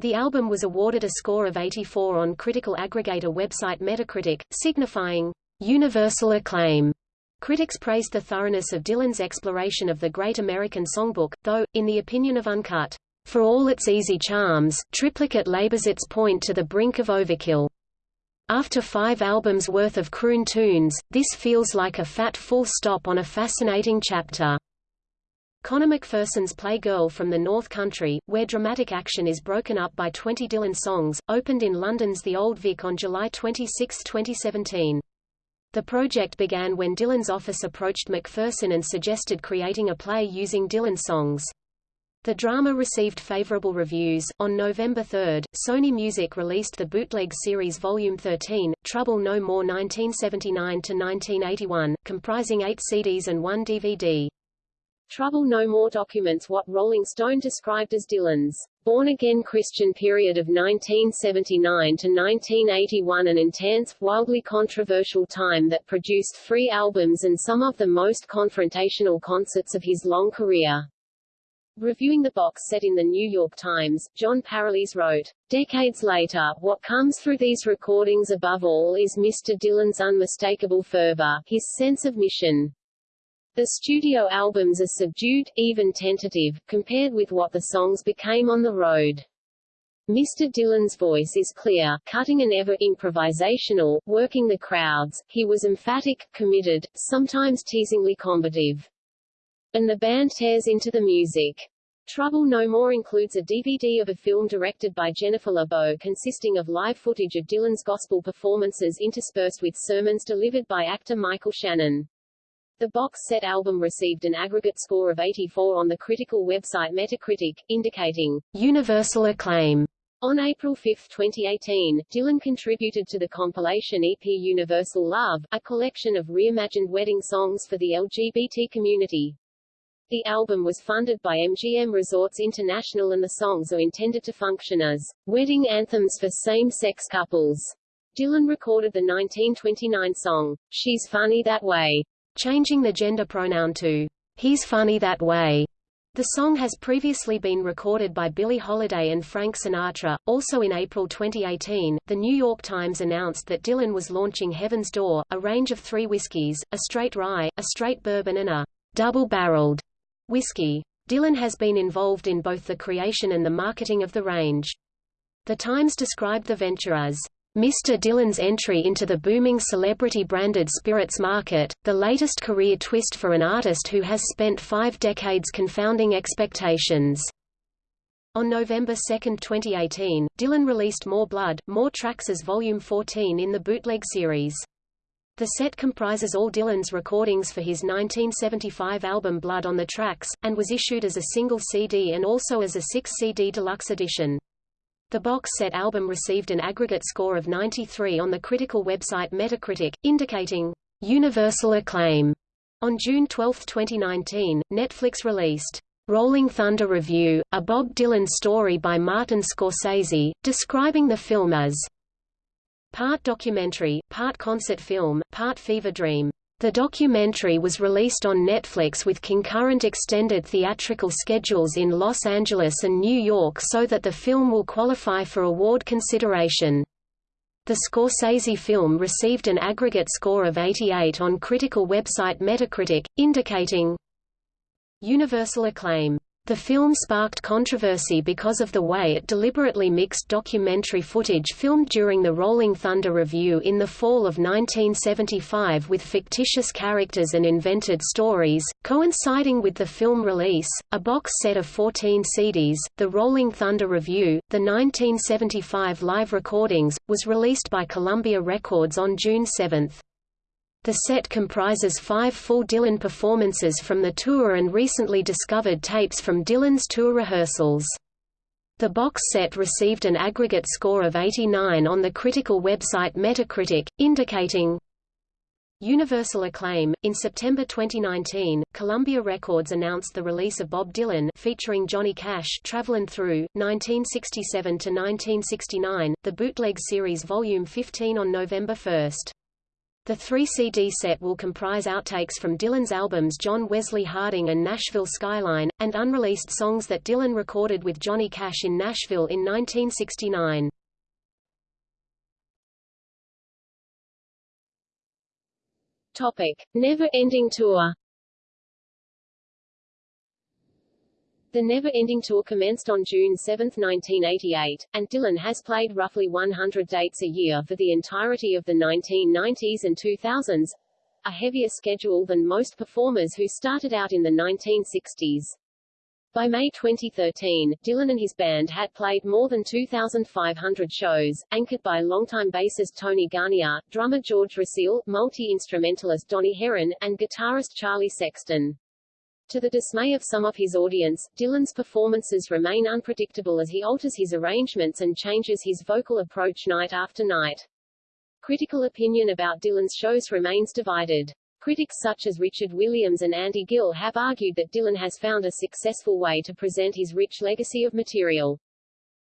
The album was awarded a score of 84 on critical aggregator website Metacritic, signifying universal acclaim. Critics praised the thoroughness of Dylan's exploration of the Great American Songbook, though, in the opinion of Uncut, for all its easy charms, Triplicate labors its point to the brink of overkill. After five albums worth of croon tunes, this feels like a fat full stop on a fascinating chapter. Conor McPherson's Play Girl from the North Country, where dramatic action is broken up by 20 Dylan songs, opened in London's The Old Vic on July 26, 2017. The project began when Dylan's office approached McPherson and suggested creating a play using Dylan songs. The drama received favorable reviews. On November 3, Sony Music released the bootleg series Volume 13, Trouble No More 1979 to 1981, comprising 8 CDs and 1 DVD. Trouble No More documents what Rolling Stone described as Dylan's born-again Christian period of 1979 to 1981 an intense, wildly controversial time that produced three albums and some of the most confrontational concerts of his long career. Reviewing the box set in the New York Times, Jon Pareles wrote, Decades later, what comes through these recordings above all is Mr. Dylan's unmistakable fervor, his sense of mission. The studio albums are subdued, even tentative, compared with what the songs became on the road. Mr. Dylan's voice is clear, cutting and ever improvisational, working the crowds, he was emphatic, committed, sometimes teasingly combative and the band tears into the music. Trouble No More includes a DVD of a film directed by Jennifer LeBeau consisting of live footage of Dylan's gospel performances interspersed with sermons delivered by actor Michael Shannon. The box set album received an aggregate score of 84 on the critical website Metacritic, indicating universal acclaim. On April 5, 2018, Dylan contributed to the compilation EP Universal Love, a collection of reimagined wedding songs for the LGBT community. The album was funded by MGM Resorts International and the songs are intended to function as wedding anthems for same-sex couples. Dylan recorded the 1929 song, She's Funny That Way, changing the gender pronoun to He's Funny That Way. The song has previously been recorded by Billie Holiday and Frank Sinatra. Also in April 2018, The New York Times announced that Dylan was launching Heaven's Door, a range of three whiskies, a straight rye, a straight bourbon and a double-barreled Whiskey. Dylan has been involved in both the creation and the marketing of the range. The Times described the venture as Mr. Dylan's entry into the booming celebrity-branded spirits market, the latest career twist for an artist who has spent five decades confounding expectations. On November 2, 2018, Dylan released More Blood, More Tracks as Volume 14 in the bootleg series. The set comprises all Dylan's recordings for his 1975 album Blood on the Tracks, and was issued as a single CD and also as a 6-CD deluxe edition. The box set album received an aggregate score of 93 on the critical website Metacritic, indicating universal acclaim. On June 12, 2019, Netflix released Rolling Thunder Revue, a Bob Dylan story by Martin Scorsese, describing the film as Part documentary, part concert film, part fever dream. The documentary was released on Netflix with concurrent extended theatrical schedules in Los Angeles and New York so that the film will qualify for award consideration. The Scorsese film received an aggregate score of 88 on critical website Metacritic, indicating universal acclaim. The film sparked controversy because of the way it deliberately mixed documentary footage filmed during the Rolling Thunder Revue in the fall of 1975 with fictitious characters and invented stories, coinciding with the film release. A box set of 14 CDs, The Rolling Thunder Revue, the 1975 live recordings, was released by Columbia Records on June 7. The set comprises five full Dylan performances from the tour and recently discovered tapes from Dylan's tour rehearsals. The box set received an aggregate score of 89 on the critical website Metacritic, indicating Universal acclaim. In September 2019, Columbia Records announced the release of Bob Dylan featuring Johnny Cash Travelin' Through 1967 to 1969, the bootleg series volume 15 on November 1. The three CD set will comprise outtakes from Dylan's albums John Wesley Harding and Nashville Skyline, and unreleased songs that Dylan recorded with Johnny Cash in Nashville in 1969. Topic: Never Ending Tour The Never Ending Tour commenced on June 7, 1988, and Dylan has played roughly 100 dates a year for the entirety of the 1990s and 2000s, a heavier schedule than most performers who started out in the 1960s. By May 2013, Dylan and his band had played more than 2,500 shows, anchored by longtime bassist Tony Garnier, drummer George Recile, multi-instrumentalist Donnie Herron, and guitarist Charlie Sexton. To the dismay of some of his audience, Dylan's performances remain unpredictable as he alters his arrangements and changes his vocal approach night after night. Critical opinion about Dylan's shows remains divided. Critics such as Richard Williams and Andy Gill have argued that Dylan has found a successful way to present his rich legacy of material.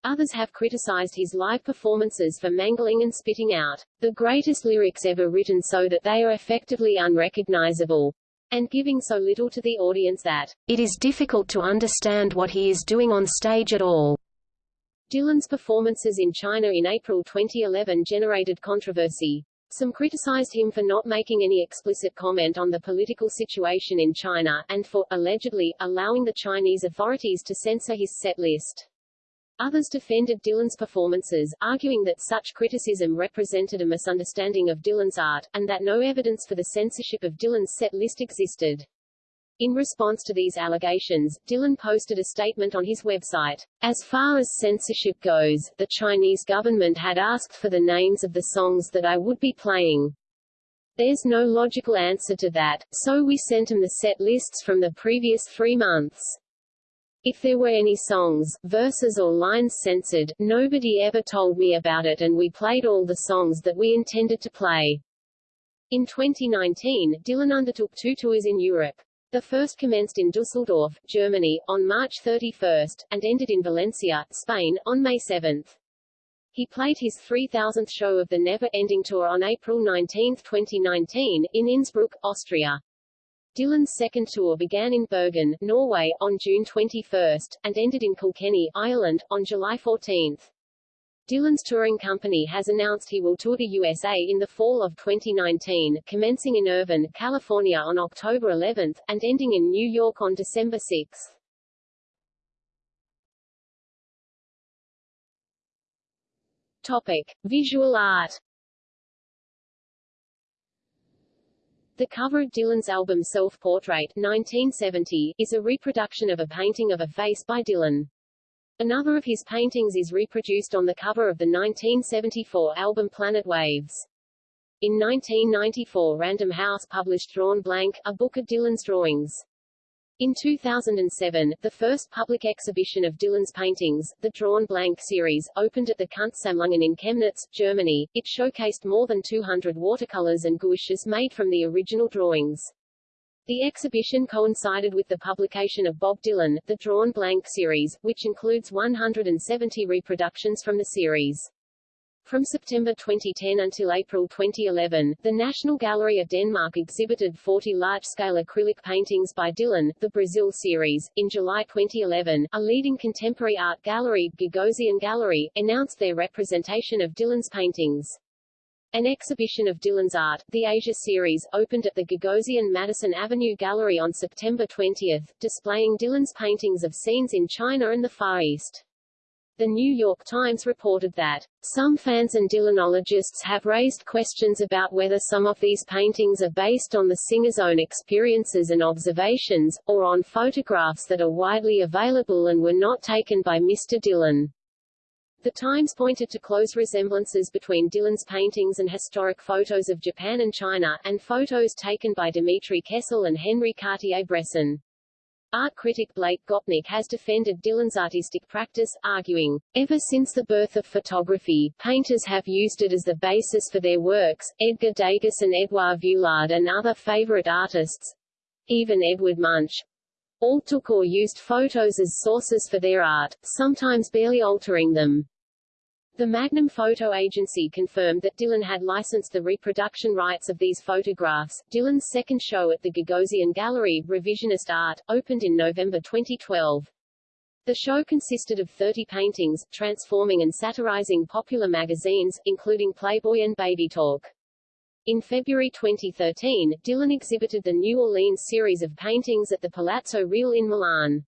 Others have criticized his live performances for mangling and spitting out the greatest lyrics ever written so that they are effectively unrecognizable and giving so little to the audience that it is difficult to understand what he is doing on stage at all. Dylan's performances in China in April 2011 generated controversy. Some criticized him for not making any explicit comment on the political situation in China, and for, allegedly, allowing the Chinese authorities to censor his set list. Others defended Dylan's performances, arguing that such criticism represented a misunderstanding of Dylan's art, and that no evidence for the censorship of Dylan's set list existed. In response to these allegations, Dylan posted a statement on his website. As far as censorship goes, the Chinese government had asked for the names of the songs that I would be playing. There's no logical answer to that, so we sent them the set lists from the previous three months. If there were any songs, verses or lines censored, nobody ever told me about it and we played all the songs that we intended to play. In 2019, Dylan undertook two tours in Europe. The first commenced in Dusseldorf, Germany, on March 31, and ended in Valencia, Spain, on May 7. He played his 3,000th show of the Never Ending Tour on April 19, 2019, in Innsbruck, Austria. Dylan's second tour began in Bergen, Norway, on June 21, and ended in Kilkenny, Ireland, on July 14. Dylan's touring company has announced he will tour the USA in the fall of 2019, commencing in Irvine, California on October 11, and ending in New York on December 6. Topic. Visual art The cover of Dylan's album Self-Portrait 1970, is a reproduction of a painting of a face by Dylan. Another of his paintings is reproduced on the cover of the 1974 album Planet Waves. In 1994 Random House published Drawn Blank, a book of Dylan's drawings. In 2007, the first public exhibition of Dylan's paintings, the Drawn Blank series, opened at the Kunstsammlungen in Chemnitz, Germany. It showcased more than 200 watercolors and gouaches made from the original drawings. The exhibition coincided with the publication of Bob Dylan, the Drawn Blank series, which includes 170 reproductions from the series. From September 2010 until April 2011, the National Gallery of Denmark exhibited 40 large-scale acrylic paintings by Dylan, the Brazil series. In July 2011, a leading contemporary art gallery, Gagosian Gallery, announced their representation of Dylan's paintings. An exhibition of Dylan's art, the Asia series, opened at the Gagosian Madison Avenue Gallery on September 20, displaying Dylan's paintings of scenes in China and the Far East. The New York Times reported that, some fans and Dylanologists have raised questions about whether some of these paintings are based on the singer's own experiences and observations, or on photographs that are widely available and were not taken by Mr. Dylan. The Times pointed to close resemblances between Dylan's paintings and historic photos of Japan and China, and photos taken by Dmitri Kessel and Henri Cartier-Bresson. Art critic Blake Gopnik has defended Dylan's artistic practice, arguing, Ever since the birth of photography, painters have used it as the basis for their works. Edgar Degas and Edouard Vuillard and other favorite artists, even Edward Munch, all took or used photos as sources for their art, sometimes barely altering them. The Magnum Photo Agency confirmed that Dylan had licensed the reproduction rights of these photographs. Dylan's second show at the Gagosian Gallery, Revisionist Art, opened in November 2012. The show consisted of 30 paintings, transforming and satirizing popular magazines, including Playboy and Baby Talk. In February 2013, Dylan exhibited the New Orleans series of paintings at the Palazzo Reale in Milan.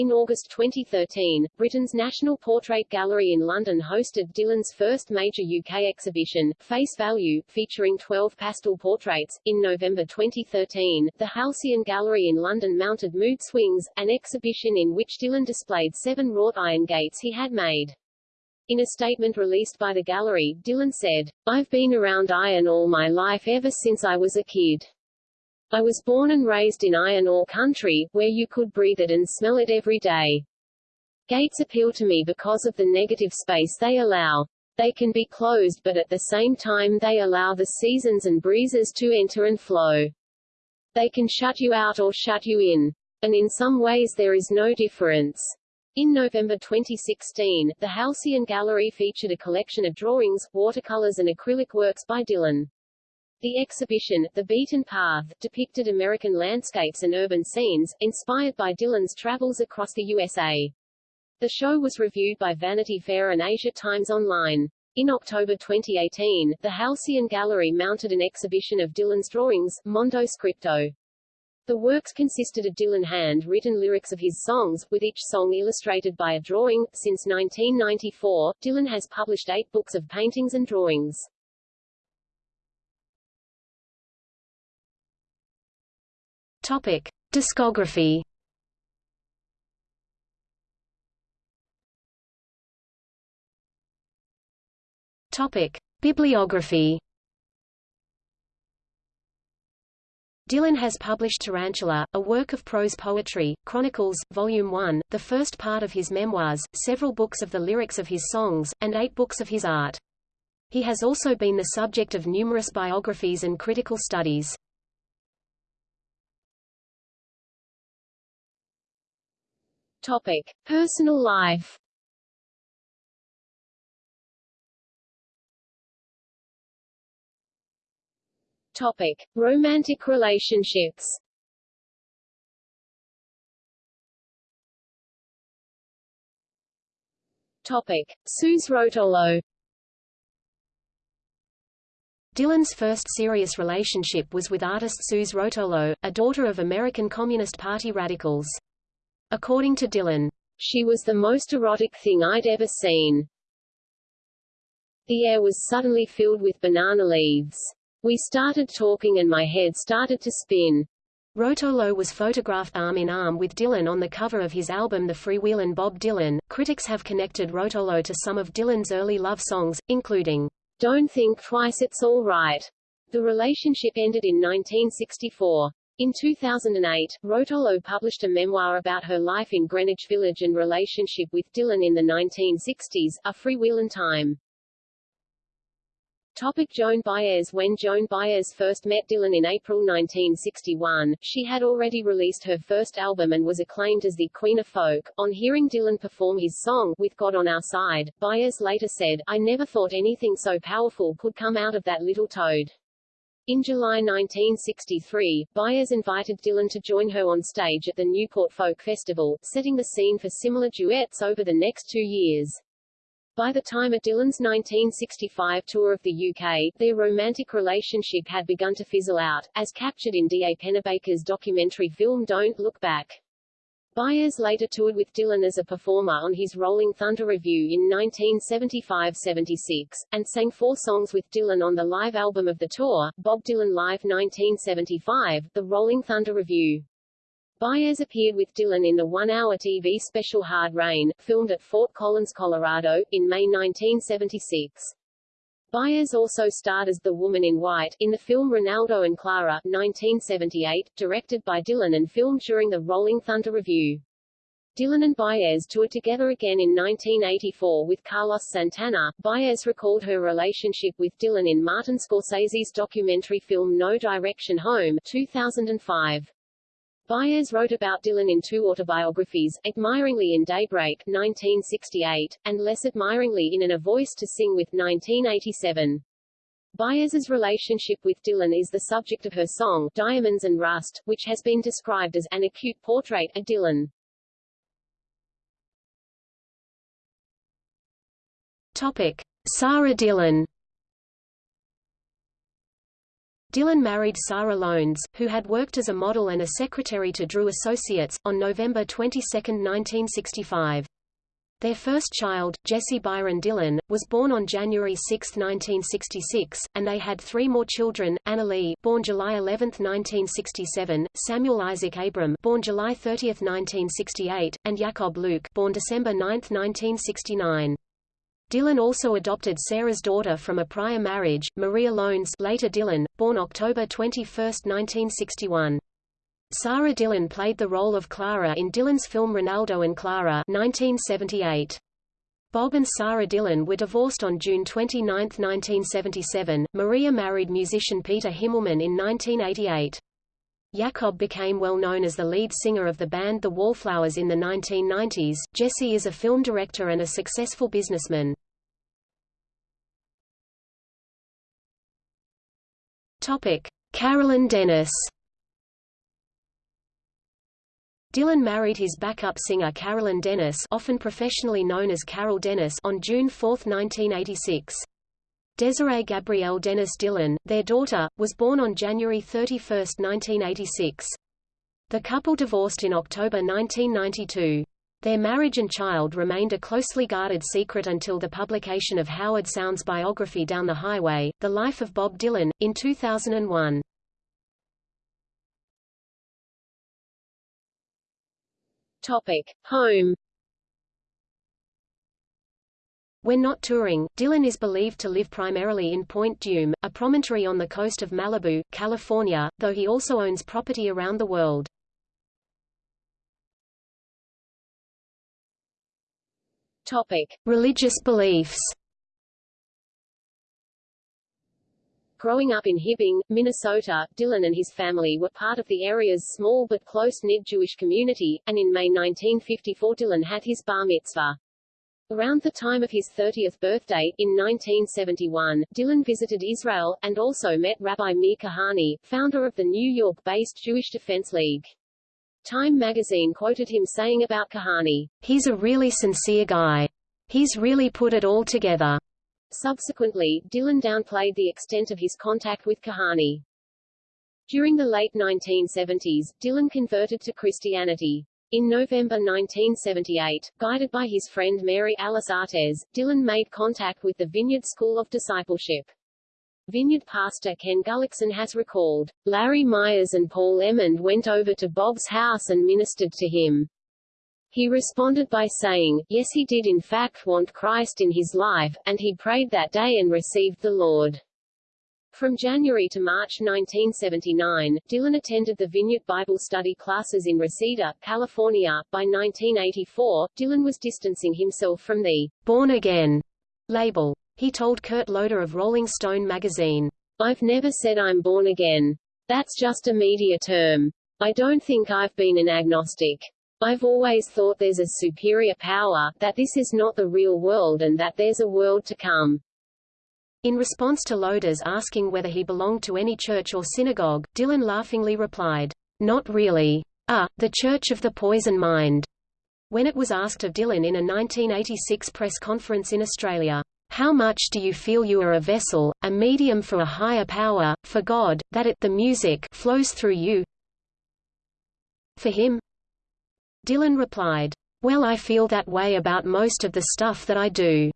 In August 2013, Britain's National Portrait Gallery in London hosted Dylan's first major UK exhibition, Face Value, featuring 12 pastel portraits. In November 2013, the Halcyon Gallery in London mounted Mood Swings, an exhibition in which Dylan displayed seven wrought iron gates he had made. In a statement released by the gallery, Dylan said, I've been around iron all my life ever since I was a kid. I was born and raised in iron ore country, where you could breathe it and smell it every day. Gates appeal to me because of the negative space they allow. They can be closed but at the same time they allow the seasons and breezes to enter and flow. They can shut you out or shut you in. And in some ways there is no difference. In November 2016, the Halcyon Gallery featured a collection of drawings, watercolors and acrylic works by Dylan. The exhibition, The Beaten Path, depicted American landscapes and urban scenes, inspired by Dylan's travels across the USA. The show was reviewed by Vanity Fair and Asia Times Online. In October 2018, the Halcyon Gallery mounted an exhibition of Dylan's drawings, Mondo Scripto. The works consisted of Dylan hand-written lyrics of his songs, with each song illustrated by a drawing. Since 1994, Dylan has published eight books of paintings and drawings. Topic. Discography Topic. Bibliography Dylan has published Tarantula, a work of prose poetry, Chronicles, Volume 1, the first part of his memoirs, several books of the lyrics of his songs, and eight books of his art. He has also been the subject of numerous biographies and critical studies. Topic. Personal life Topic: Romantic relationships. Topic: Rotolo. Dylan's first serious relationship was with artist Suze Rotolo, a daughter of American Communist Party radicals. According to Dylan, she was the most erotic thing I'd ever seen. The air was suddenly filled with banana leaves. We started talking and my head started to spin. Rotolo was photographed arm in arm with Dylan on the cover of his album The Freewheelin' Bob Dylan. Critics have connected Rotolo to some of Dylan's early love songs, including Don't Think Twice It's All Right. The relationship ended in 1964. In 2008, Rotolo published a memoir about her life in Greenwich Village and relationship with Dylan in the 1960s, A Freewheelin' Time. Topic Joan Baez When Joan Baez first met Dylan in April 1961, she had already released her first album and was acclaimed as the Queen of Folk. On hearing Dylan perform his song, With God on Our Side, Baez later said, I never thought anything so powerful could come out of that little toad. In July 1963, Baez invited Dylan to join her on stage at the Newport Folk Festival, setting the scene for similar duets over the next two years. By the time of Dylan's 1965 tour of the UK, their romantic relationship had begun to fizzle out, as captured in D. A. Pennebaker's documentary film Don't Look Back. Baez later toured with Dylan as a performer on his Rolling Thunder Revue in 1975-76, and sang four songs with Dylan on the live album of the tour, Bob Dylan Live 1975, The Rolling Thunder Revue. Baez appeared with Dylan in the one-hour TV special Hard Rain, filmed at Fort Collins, Colorado, in May 1976. Baez also starred as the Woman in White, in the film Renaldo and Clara 1978, directed by Dylan and filmed during the Rolling Thunder Revue. Dylan and Baez toured together again in 1984 with Carlos Santana. Baez recalled her relationship with Dylan in Martin Scorsese's documentary film No Direction Home 2005. Baez wrote about Dylan in two autobiographies, Admiringly in Daybreak 1968, and less admiringly in An A Voice to Sing with 1987. Baez's relationship with Dylan is the subject of her song, Diamonds and Rust, which has been described as an acute portrait of Dylan. Topic. Sarah Dylan Dylan married Sarah Lowndes, who had worked as a model and a secretary to Drew Associates, on November 22, 1965. Their first child, Jesse Byron Dylan, was born on January 6, 1966, and they had three more children, Anna Lee born July 11, 1967, Samuel Isaac Abram born July 30, 1968, and Jakob Luke born December 9, 1969. Dylan also adopted Sarah's daughter from a prior marriage, Maria Lowndes later Dylan, born October 21, 1961. Sarah Dylan played the role of Clara in Dylan's film Renaldo and Clara 1978. Bob and Sarah Dylan were divorced on June 29, 1977. Maria married musician Peter Himmelman in 1988. Jakob became well known as the lead singer of the band The Wallflowers in the 1990s. Jesse is a film director and a successful businessman. Topic: Carolyn Dennis. Dylan married his backup singer Carolyn Dennis, often professionally known as Carol Dennis, on June 4, 1986. Desiree Gabrielle Dennis Dylan, their daughter, was born on January 31, 1986. The couple divorced in October 1992. Their marriage and child remained a closely guarded secret until the publication of Howard Sounes's biography Down the Highway, The Life of Bob Dylan, in 2001. Topic. Home when not touring, Dylan is believed to live primarily in Point Dume, a promontory on the coast of Malibu, California, though he also owns property around the world. Topic. Religious beliefs Growing up in Hibbing, Minnesota, Dylan and his family were part of the area's small but close-knit Jewish community, and in May 1954 Dylan had his bar mitzvah. Around the time of his 30th birthday, in 1971, Dylan visited Israel, and also met Rabbi Meir Kahane, founder of the New York-based Jewish Defense League. Time magazine quoted him saying about Kahane, He's a really sincere guy. He's really put it all together. Subsequently, Dylan downplayed the extent of his contact with Kahane. During the late 1970s, Dylan converted to Christianity. In November 1978, guided by his friend Mary Alice Artes, Dylan made contact with the Vineyard School of Discipleship. Vineyard pastor Ken Gulliksen has recalled, Larry Myers and Paul Emmond went over to Bob's house and ministered to him. He responded by saying, yes he did in fact want Christ in his life, and he prayed that day and received the Lord. From January to March 1979, Dylan attended the Vineyard Bible study classes in Reseda, California. By 1984, Dylan was distancing himself from the Born Again label. He told Kurt Loder of Rolling Stone magazine, I've never said I'm born again. That's just a media term. I don't think I've been an agnostic. I've always thought there's a superior power, that this is not the real world and that there's a world to come. In response to Loder's asking whether he belonged to any church or synagogue, Dylan laughingly replied, Not really. Ah, the Church of the Poison Mind. When it was asked of Dylan in a 1986 press conference in Australia, How much do you feel you are a vessel, a medium for a higher power, for God, that it the music flows through you? For him? Dylan replied, Well I feel that way about most of the stuff that I do.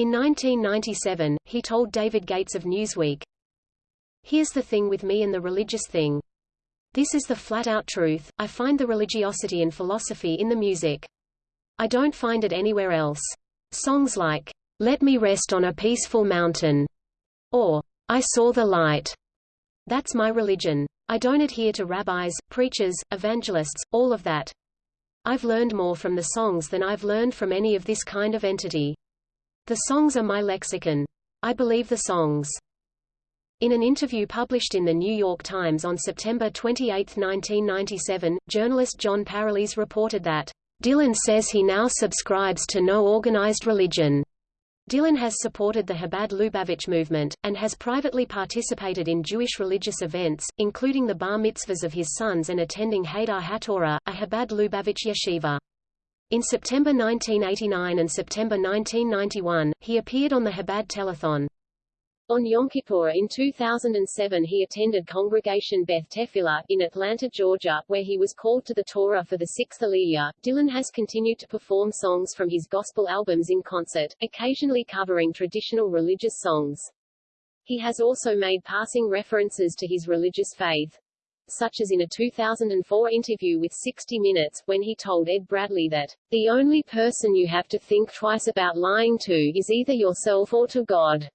In 1997, he told David Gates of Newsweek, Here's the thing with me and the religious thing. This is the flat-out truth. I find the religiosity and philosophy in the music. I don't find it anywhere else. Songs like, Let Me Rest on a Peaceful Mountain, or I Saw the Light. That's my religion. I don't adhere to rabbis, preachers, evangelists, all of that. I've learned more from the songs than I've learned from any of this kind of entity. The songs are my lexicon. I believe the songs. In an interview published in the New York Times on September 28, 1997, journalist Jon Pareles reported that, "...Dylan says he now subscribes to no organized religion." Dylan has supported the Chabad Lubavitch movement, and has privately participated in Jewish religious events, including the bar mitzvahs of his sons and attending Hadar HaTorah, a Chabad Lubavitch yeshiva. In September 1989 and September 1991, he appeared on the Chabad Telethon. On Yom Kippur in 2007 he attended Congregation Beth Tefillah, in Atlanta, Georgia, where he was called to the Torah for the sixth Aliyah. Dylan has continued to perform songs from his gospel albums in concert, occasionally covering traditional religious songs. He has also made passing references to his religious faith such as in a 2004 interview with 60 Minutes, when he told Ed Bradley that, the only person you have to think twice about lying to is either yourself or to God.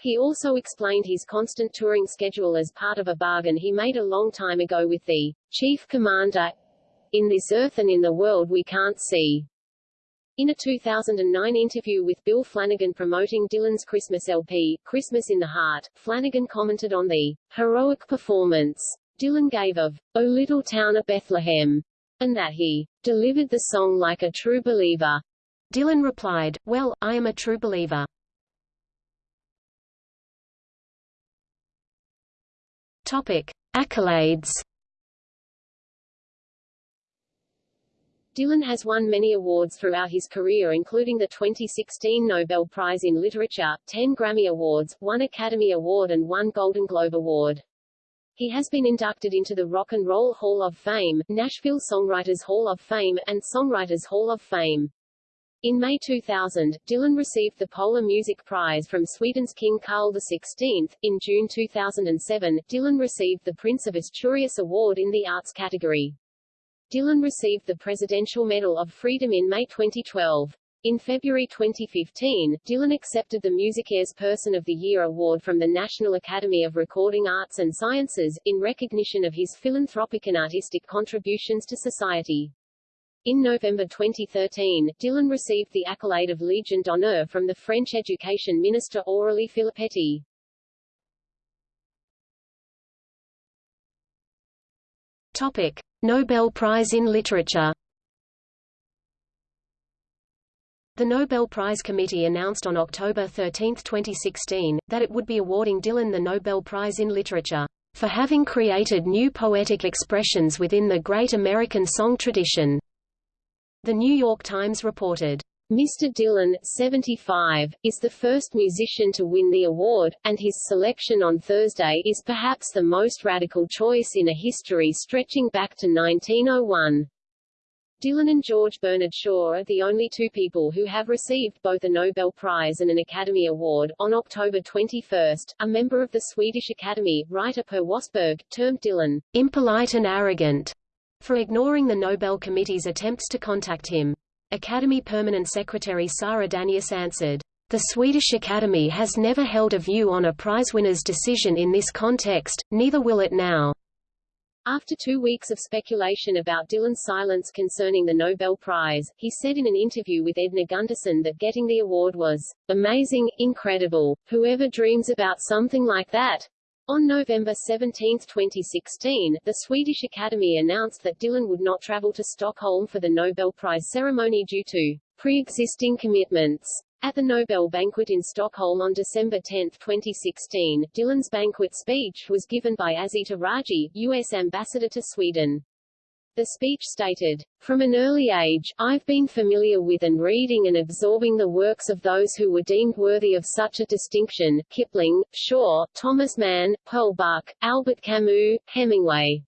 He also explained his constant touring schedule as part of a bargain he made a long time ago with the chief commander in this earth and in the world we can't see. In a 2009 interview with Bill Flanagan promoting Dylan's Christmas LP, Christmas in the Heart, Flanagan commented on the heroic performance Dylan gave of O Little Town of Bethlehem, and that he delivered the song like a true believer. Dylan replied, Well, I am a true believer. Topic: Accolades. Dylan has won many awards throughout his career including the 2016 Nobel Prize in Literature, 10 Grammy Awards, 1 Academy Award and 1 Golden Globe Award. He has been inducted into the Rock and Roll Hall of Fame, Nashville Songwriters Hall of Fame, and Songwriters Hall of Fame. In May 2000, Dylan received the Polar Music Prize from Sweden's King Carl XVI. In June 2007, Dylan received the Prince of Asturias Award in the Arts category. Dylan received the Presidential Medal of Freedom in May 2012. In February 2015, Dylan accepted the MusiCares Person of the Year award from the National Academy of Recording Arts and Sciences, in recognition of his philanthropic and artistic contributions to society. In November 2013, Dylan received the accolade of Legion d'honneur from the French education minister Aurélie Filippetti. Topic: Nobel Prize in Literature. The Nobel Prize Committee announced on October 13, 2016, that it would be awarding Dylan the Nobel Prize in Literature for having created new poetic expressions within the great American song tradition. The New York Times reported, Mr. Dylan, 75, is the first musician to win the award, and his selection on Thursday is perhaps the most radical choice in a history stretching back to 1901. Dylan and George Bernard Shaw are the only two people who have received both a Nobel Prize and an Academy Award. On October 21, a member of the Swedish Academy, writer Per Wästberg, termed Dylan impolite and arrogant for ignoring the Nobel Committee's attempts to contact him. Academy Permanent Secretary Sara Danius answered, The Swedish Academy has never held a view on a prizewinner's decision in this context, neither will it now. After two weeks of speculation about Dylan's silence concerning the Nobel Prize, he said in an interview with Edna Gundersen that getting the award was amazing, incredible. Whoever dreams about something like that, on November 17, 2016, the Swedish Academy announced that Dylan would not travel to Stockholm for the Nobel Prize ceremony due to pre-existing commitments. At the Nobel banquet in Stockholm on December 10, 2016, Dylan's banquet speech was given by Azita Raji, U.S. ambassador to Sweden. The speech stated, From an early age, I've been familiar with and reading and absorbing the works of those who were deemed worthy of such a distinction, Kipling, Shaw, Thomas Mann, Pearl Buck, Albert Camus, Hemingway.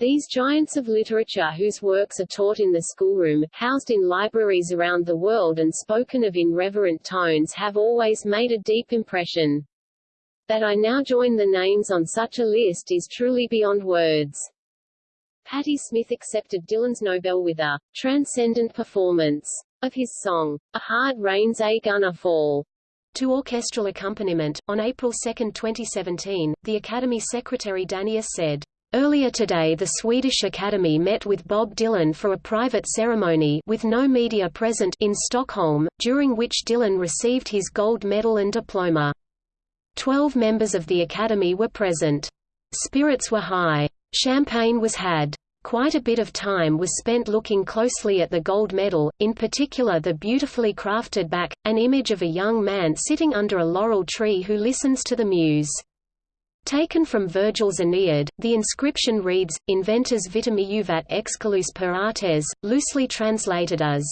These giants of literature whose works are taught in the schoolroom, housed in libraries around the world and spoken of in reverent tones have always made a deep impression. That I now join the names on such a list is truly beyond words. Patti Smith accepted Dylan's Nobel with a transcendent performance of his song, A Hard Rain's a Gonna Fall. To orchestral accompaniment, on April 2, 2017, the Academy Secretary Danius said, Earlier today the Swedish Academy met with Bob Dylan for a private ceremony with no media present in Stockholm, during which Dylan received his gold medal and diploma. Twelve members of the Academy were present. Spirits were high. Champagne was had. Quite a bit of time was spent looking closely at the gold medal, in particular the beautifully crafted back, an image of a young man sitting under a laurel tree who listens to the muse. Taken from Virgil's Aeneid, the inscription reads, Inventors vitamiuvat excalus per artes, loosely translated as,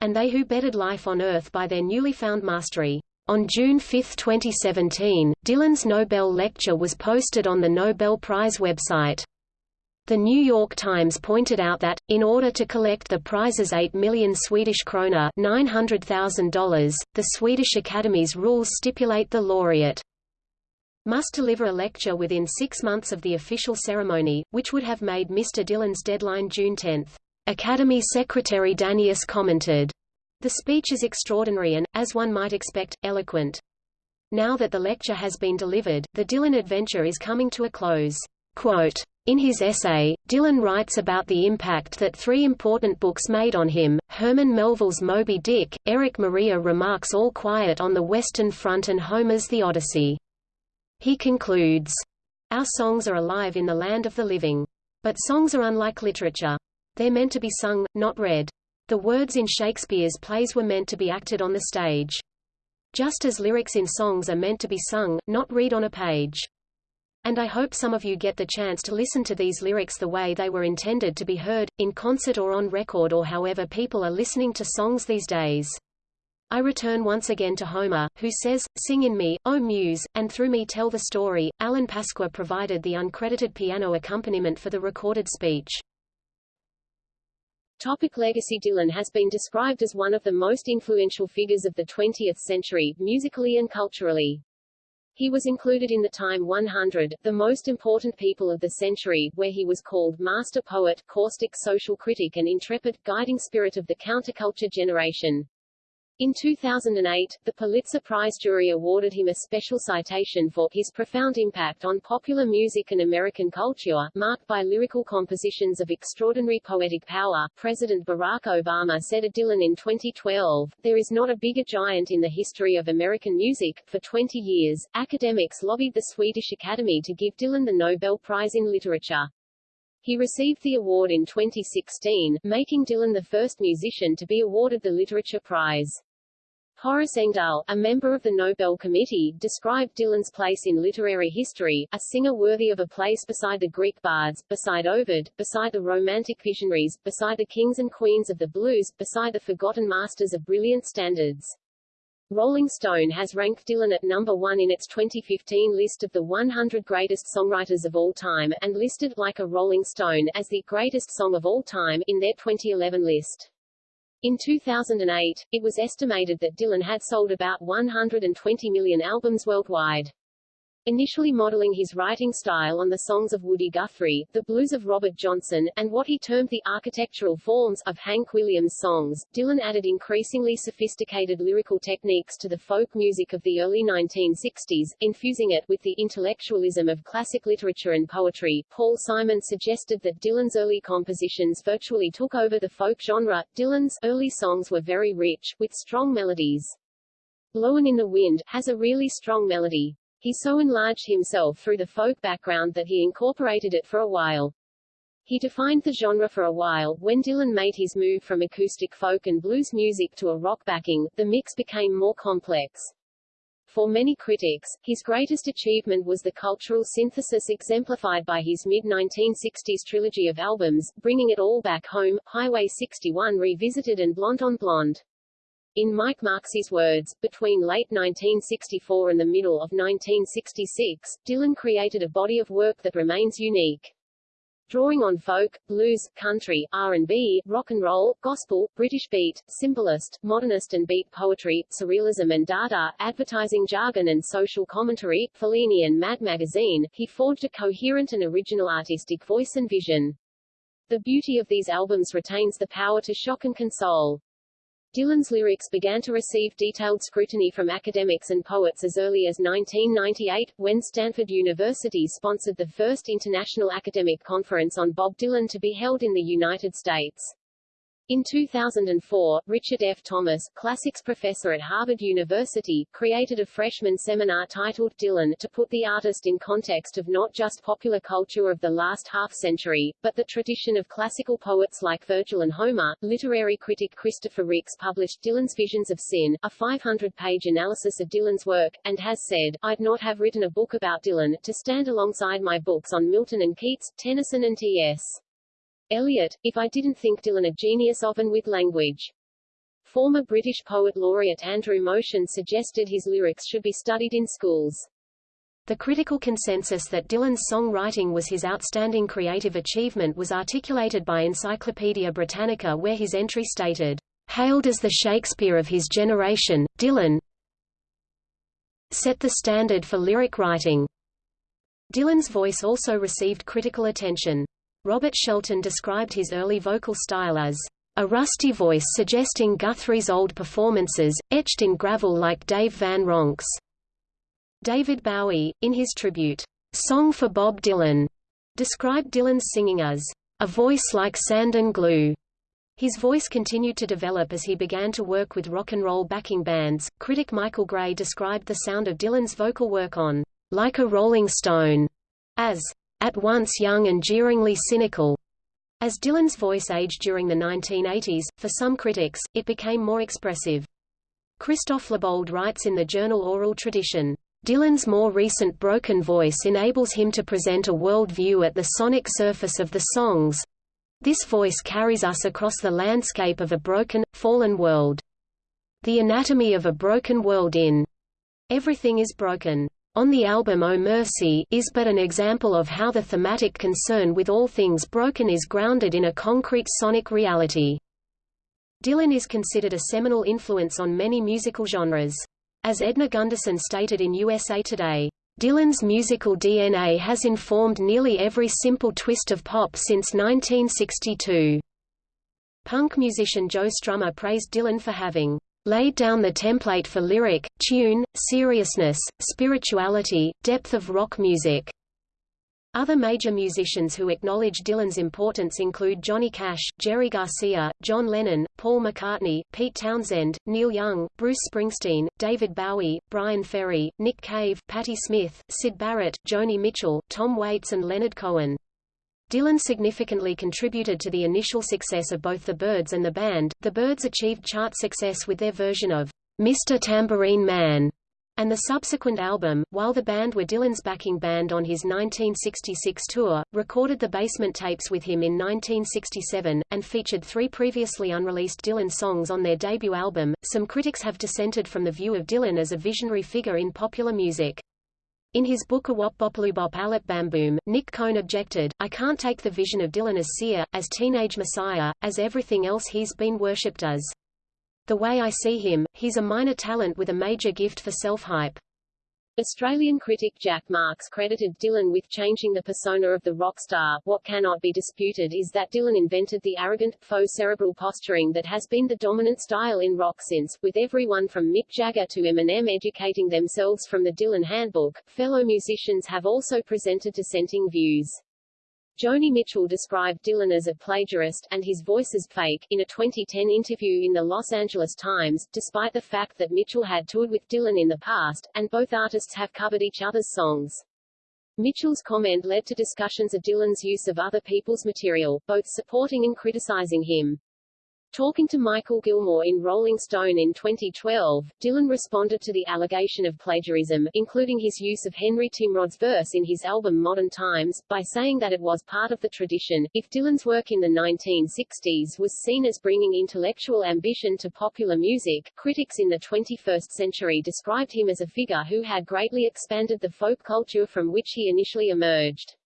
and they who bettered life on earth by their newly found mastery. On June 5, 2017, Dylan's Nobel lecture was posted on the Nobel Prize website. The New York Times pointed out that, in order to collect the prize's 8 million Swedish krona $900,000, the Swedish Academy's rules stipulate the laureate must deliver a lecture within six months of the official ceremony, which would have made Mr. Dylan's deadline June 10. Academy Secretary Danius commented, The speech is extraordinary and, as one might expect, eloquent. Now that the lecture has been delivered, the Dylan adventure is coming to a close. Quote, in his essay, Dylan writes about the impact that three important books made on him, Herman Melville's Moby Dick, Erich Maria Remarque's All Quiet on the Western Front and Homer's The Odyssey. He concludes, Our songs are alive in the land of the living. But songs are unlike literature. They're meant to be sung, not read. The words in Shakespeare's plays were meant to be acted on the stage. Just as lyrics in songs are meant to be sung, not read on a page. And I hope some of you get the chance to listen to these lyrics the way they were intended to be heard, in concert or on record or however people are listening to songs these days. I return once again to Homer, who says, Sing in me, O Muse, and through me tell the story. Alan Pasqua provided the uncredited piano accompaniment for the recorded speech. Topic legacy Dylan has been described as one of the most influential figures of the 20th century, musically and culturally. He was included in the Time 100, the most important people of the century, where he was called master poet, caustic social critic and intrepid, guiding spirit of the counterculture generation. In 2008, the Pulitzer Prize jury awarded him a special citation for his profound impact on popular music and American culture, marked by lyrical compositions of extraordinary poetic power. President Barack Obama said of Dylan in 2012, There is not a bigger giant in the history of American music. For 20 years, academics lobbied the Swedish Academy to give Dylan the Nobel Prize in Literature. He received the award in 2016, making Dylan the first musician to be awarded the Literature Prize. Horace Engdahl, a member of the Nobel Committee, described Dylan's place in literary history, a singer worthy of a place beside the Greek bards, beside Ovid, beside the Romantic visionaries, beside the kings and queens of the blues, beside the forgotten masters of brilliant standards. Rolling Stone has ranked Dylan at number one in its 2015 list of the 100 greatest songwriters of all time, and listed, like a Rolling Stone, as the greatest song of all time, in their 2011 list. In 2008, it was estimated that Dylan had sold about 120 million albums worldwide. Initially modeling his writing style on the songs of Woody Guthrie, the blues of Robert Johnson, and what he termed the architectural forms of Hank Williams songs, Dylan added increasingly sophisticated lyrical techniques to the folk music of the early 1960s, infusing it with the intellectualism of classic literature and poetry. Paul Simon suggested that Dylan's early compositions virtually took over the folk genre. Dylan's early songs were very rich, with strong melodies. Blowin' in the Wind has a really strong melody. He so enlarged himself through the folk background that he incorporated it for a while. He defined the genre for a while. When Dylan made his move from acoustic folk and blues music to a rock backing, the mix became more complex. For many critics, his greatest achievement was the cultural synthesis exemplified by his mid-1960s trilogy of albums, Bringing It All Back Home, Highway 61 Revisited and Blonde on Blonde. In Mike Marqusee's words, between late 1964 and the middle of 1966, Dylan created a body of work that remains unique. drawing on folk, blues, country, R&B, rock and roll, gospel, British beat, symbolist, modernist and beat poetry, surrealism and dada, advertising jargon and social commentary, Fellini and Mad Magazine, he forged a coherent and original artistic voice and vision. The beauty of these albums retains the power to shock and console. Dylan's lyrics began to receive detailed scrutiny from academics and poets as early as 1998, when Stanford University sponsored the first international academic conference on Bob Dylan to be held in the United States. In 2004, Richard F. Thomas, classics professor at Harvard University, created a freshman seminar titled Dylan to put the artist in context of not just popular culture of the last half-century, but the tradition of classical poets like Virgil and Homer. Literary critic Christopher Ricks published Dylan's Visions of Sin, a 500-page analysis of Dylan's work, and has said, I'd not have written a book about Dylan, to stand alongside my books on Milton and Keats, Tennyson and T.S. Eliot, if I didn't think Dylan a genius of and with language. Former British poet laureate Andrew Motion suggested his lyrics should be studied in schools. The critical consensus that Dylan's songwriting was his outstanding creative achievement was articulated by Encyclopaedia Britannica where his entry stated, Hailed as the Shakespeare of his generation, Dylan set the standard for lyric writing. Dylan's voice also received critical attention. Robert Shelton described his early vocal style as a rusty voice suggesting Guthrie's old performances, etched in gravel like Dave Van Ronks. David Bowie, in his tribute, Song for Bob Dylan, described Dylan's singing as a voice like sand and glue. His voice continued to develop as he began to work with rock and roll backing bands. Critic Michael Gray described the sound of Dylan's vocal work on Like a Rolling Stone as at once young and jeeringly cynical. As Dylan's voice aged during the 1980s, for some critics, it became more expressive. Christophe Lebold writes in the journal Oral Tradition, Dylan's more recent broken voice enables him to present a world view at the sonic surface of the songs. This voice carries us across the landscape of a broken, fallen world. The anatomy of a broken world in Everything is Broken on the album Oh Mercy is but an example of how the thematic concern with all things broken is grounded in a concrete sonic reality. Dylan is considered a seminal influence on many musical genres. As Edna Gundersen stated in USA Today, Dylan's musical DNA has informed nearly every simple twist of pop since 1962. Punk musician Joe Strummer praised Dylan for having laid down the template for lyric, tune, seriousness, spirituality, depth of rock music. Other major musicians who acknowledge Dylan's importance include Johnny Cash, Jerry Garcia, John Lennon, Paul McCartney, Pete Townshend, Neil Young, Bruce Springsteen, David Bowie, Bryan Ferry, Nick Cave, Patti Smith, Syd Barrett, Joni Mitchell, Tom Waits and Leonard Cohen. Dylan significantly contributed to the initial success of both the Byrds and the band. The Byrds achieved chart success with their version of Mr. Tambourine Man and the subsequent album, while the band were Dylan's backing band on his 1966 tour, recorded the basement tapes with him in 1967, and featured three previously unreleased Dylan songs on their debut album. Some critics have dissented from the view of Dylan as a visionary figure in popular music. In his book A Wop Bopaloo Alip Bamboom, Nick Cohn objected, I can't take the vision of Dylan as seer, as teenage messiah, as everything else he's been worshipped as. The way I see him, he's a minor talent with a major gift for self-hype. Australian critic Jack Marx credited Dylan with changing the persona of the rock star. What cannot be disputed is that Dylan invented the arrogant, faux cerebral posturing that has been the dominant style in rock since, with everyone from Mick Jagger to Eminem educating themselves from the Dylan Handbook. Fellow musicians have also presented dissenting views. Joni Mitchell described Dylan as a plagiarist, and his voice as fake, in a 2010 interview in the Los Angeles Times, despite the fact that Mitchell had toured with Dylan in the past, and both artists have covered each other's songs. Mitchell's comment led to discussions of Dylan's use of other people's material, both supporting and criticizing him. Talking to Mikal Gilmore in Rolling Stone in 2012, Dylan responded to the allegation of plagiarism, including his use of Henry Timrod's verse in his album Modern Times, by saying that it was part of the tradition. If Dylan's work in the 1960s was seen as bringing intellectual ambition to popular music, critics in the 21st century described him as a figure who had greatly expanded the folk culture from which he initially emerged.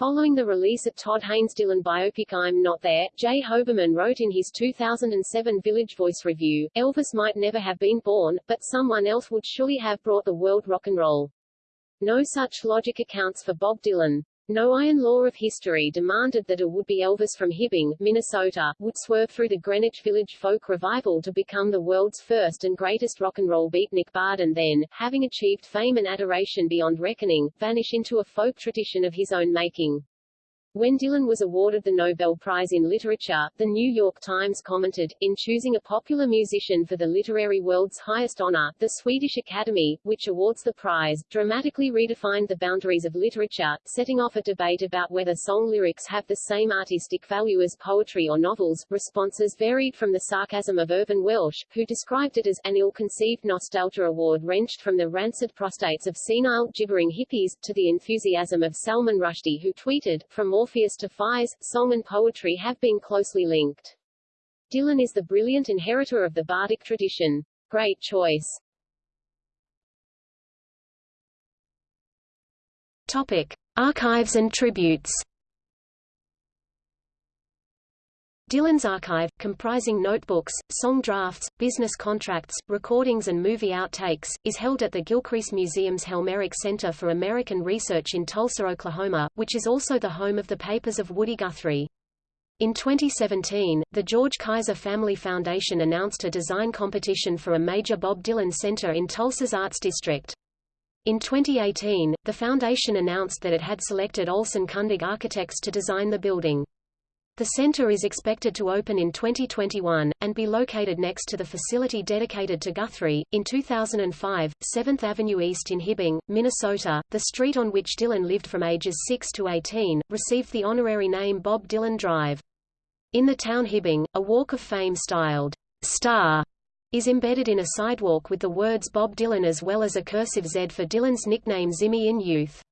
Following the release of Todd Haynes' Dylan biopic I'm Not There, J. Hoberman wrote in his 2007 Village Voice review, Elvis might never have been born, but someone else would surely have brought the world rock and roll. No such logic accounts for Bob Dylan. No iron law of history demanded that a would-be Elvis from Hibbing, Minnesota, would swerve through the Greenwich Village folk revival to become the world's first and greatest rock and roll beatnik bard and then, having achieved fame and adoration beyond reckoning, vanish into a folk tradition of his own making. When Dylan was awarded the Nobel Prize in Literature, the New York Times commented, in choosing a popular musician for the literary world's highest honor, the Swedish Academy, which awards the prize, dramatically redefined the boundaries of literature, setting off a debate about whether song lyrics have the same artistic value as poetry or novels. Responses varied from the sarcasm of Irvine Welsh, who described it as an ill-conceived nostalgia award wrenched from the rancid prostates of senile, gibbering hippies, to the enthusiasm of Salman Rushdie who tweeted, from Orpheus to Faiz, song and poetry have been closely linked. Dylan is the brilliant inheritor of the bardic tradition. Great choice. Topic. Archives and tributes Dylan's archive, comprising notebooks, song drafts, business contracts, recordings and movie outtakes, is held at the Gilcrease Museum's Helmerich Center for American Research in Tulsa, Oklahoma, which is also the home of the papers of Woody Guthrie. In 2017, the George Kaiser Family Foundation announced a design competition for a major Bob Dylan center in Tulsa's Arts District. In 2018, the foundation announced that it had selected Olson Kundig Architects to design the building. The center is expected to open in 2021, and be located next to the facility dedicated to Guthrie. In 2005, 7th Avenue East in Hibbing, Minnesota, the street on which Dylan lived from ages 6 to 18, received the honorary name Bob Dylan Drive. In the town Hibbing, a walk of fame styled Star is embedded in a sidewalk with the words Bob Dylan as well as a cursive Z for Dylan's nickname Zimmy in youth.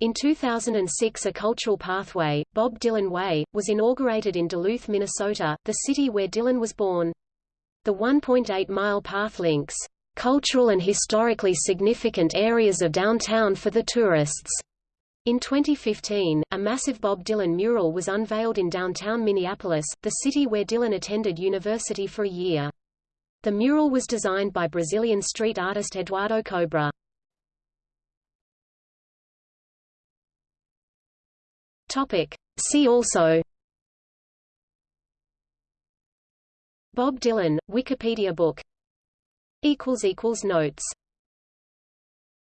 In 2006 a cultural pathway, Bob Dylan Way, was inaugurated in Duluth, Minnesota, the city where Dylan was born. The 1.8-mile path links cultural and historically significant areas of downtown for the tourists. In 2015, a massive Bob Dylan mural was unveiled in downtown Minneapolis, the city where Dylan attended university for a year. The mural was designed by Brazilian street artist Eduardo Kobra. Topic. See also Bob Dylan, Wikipedia book Notes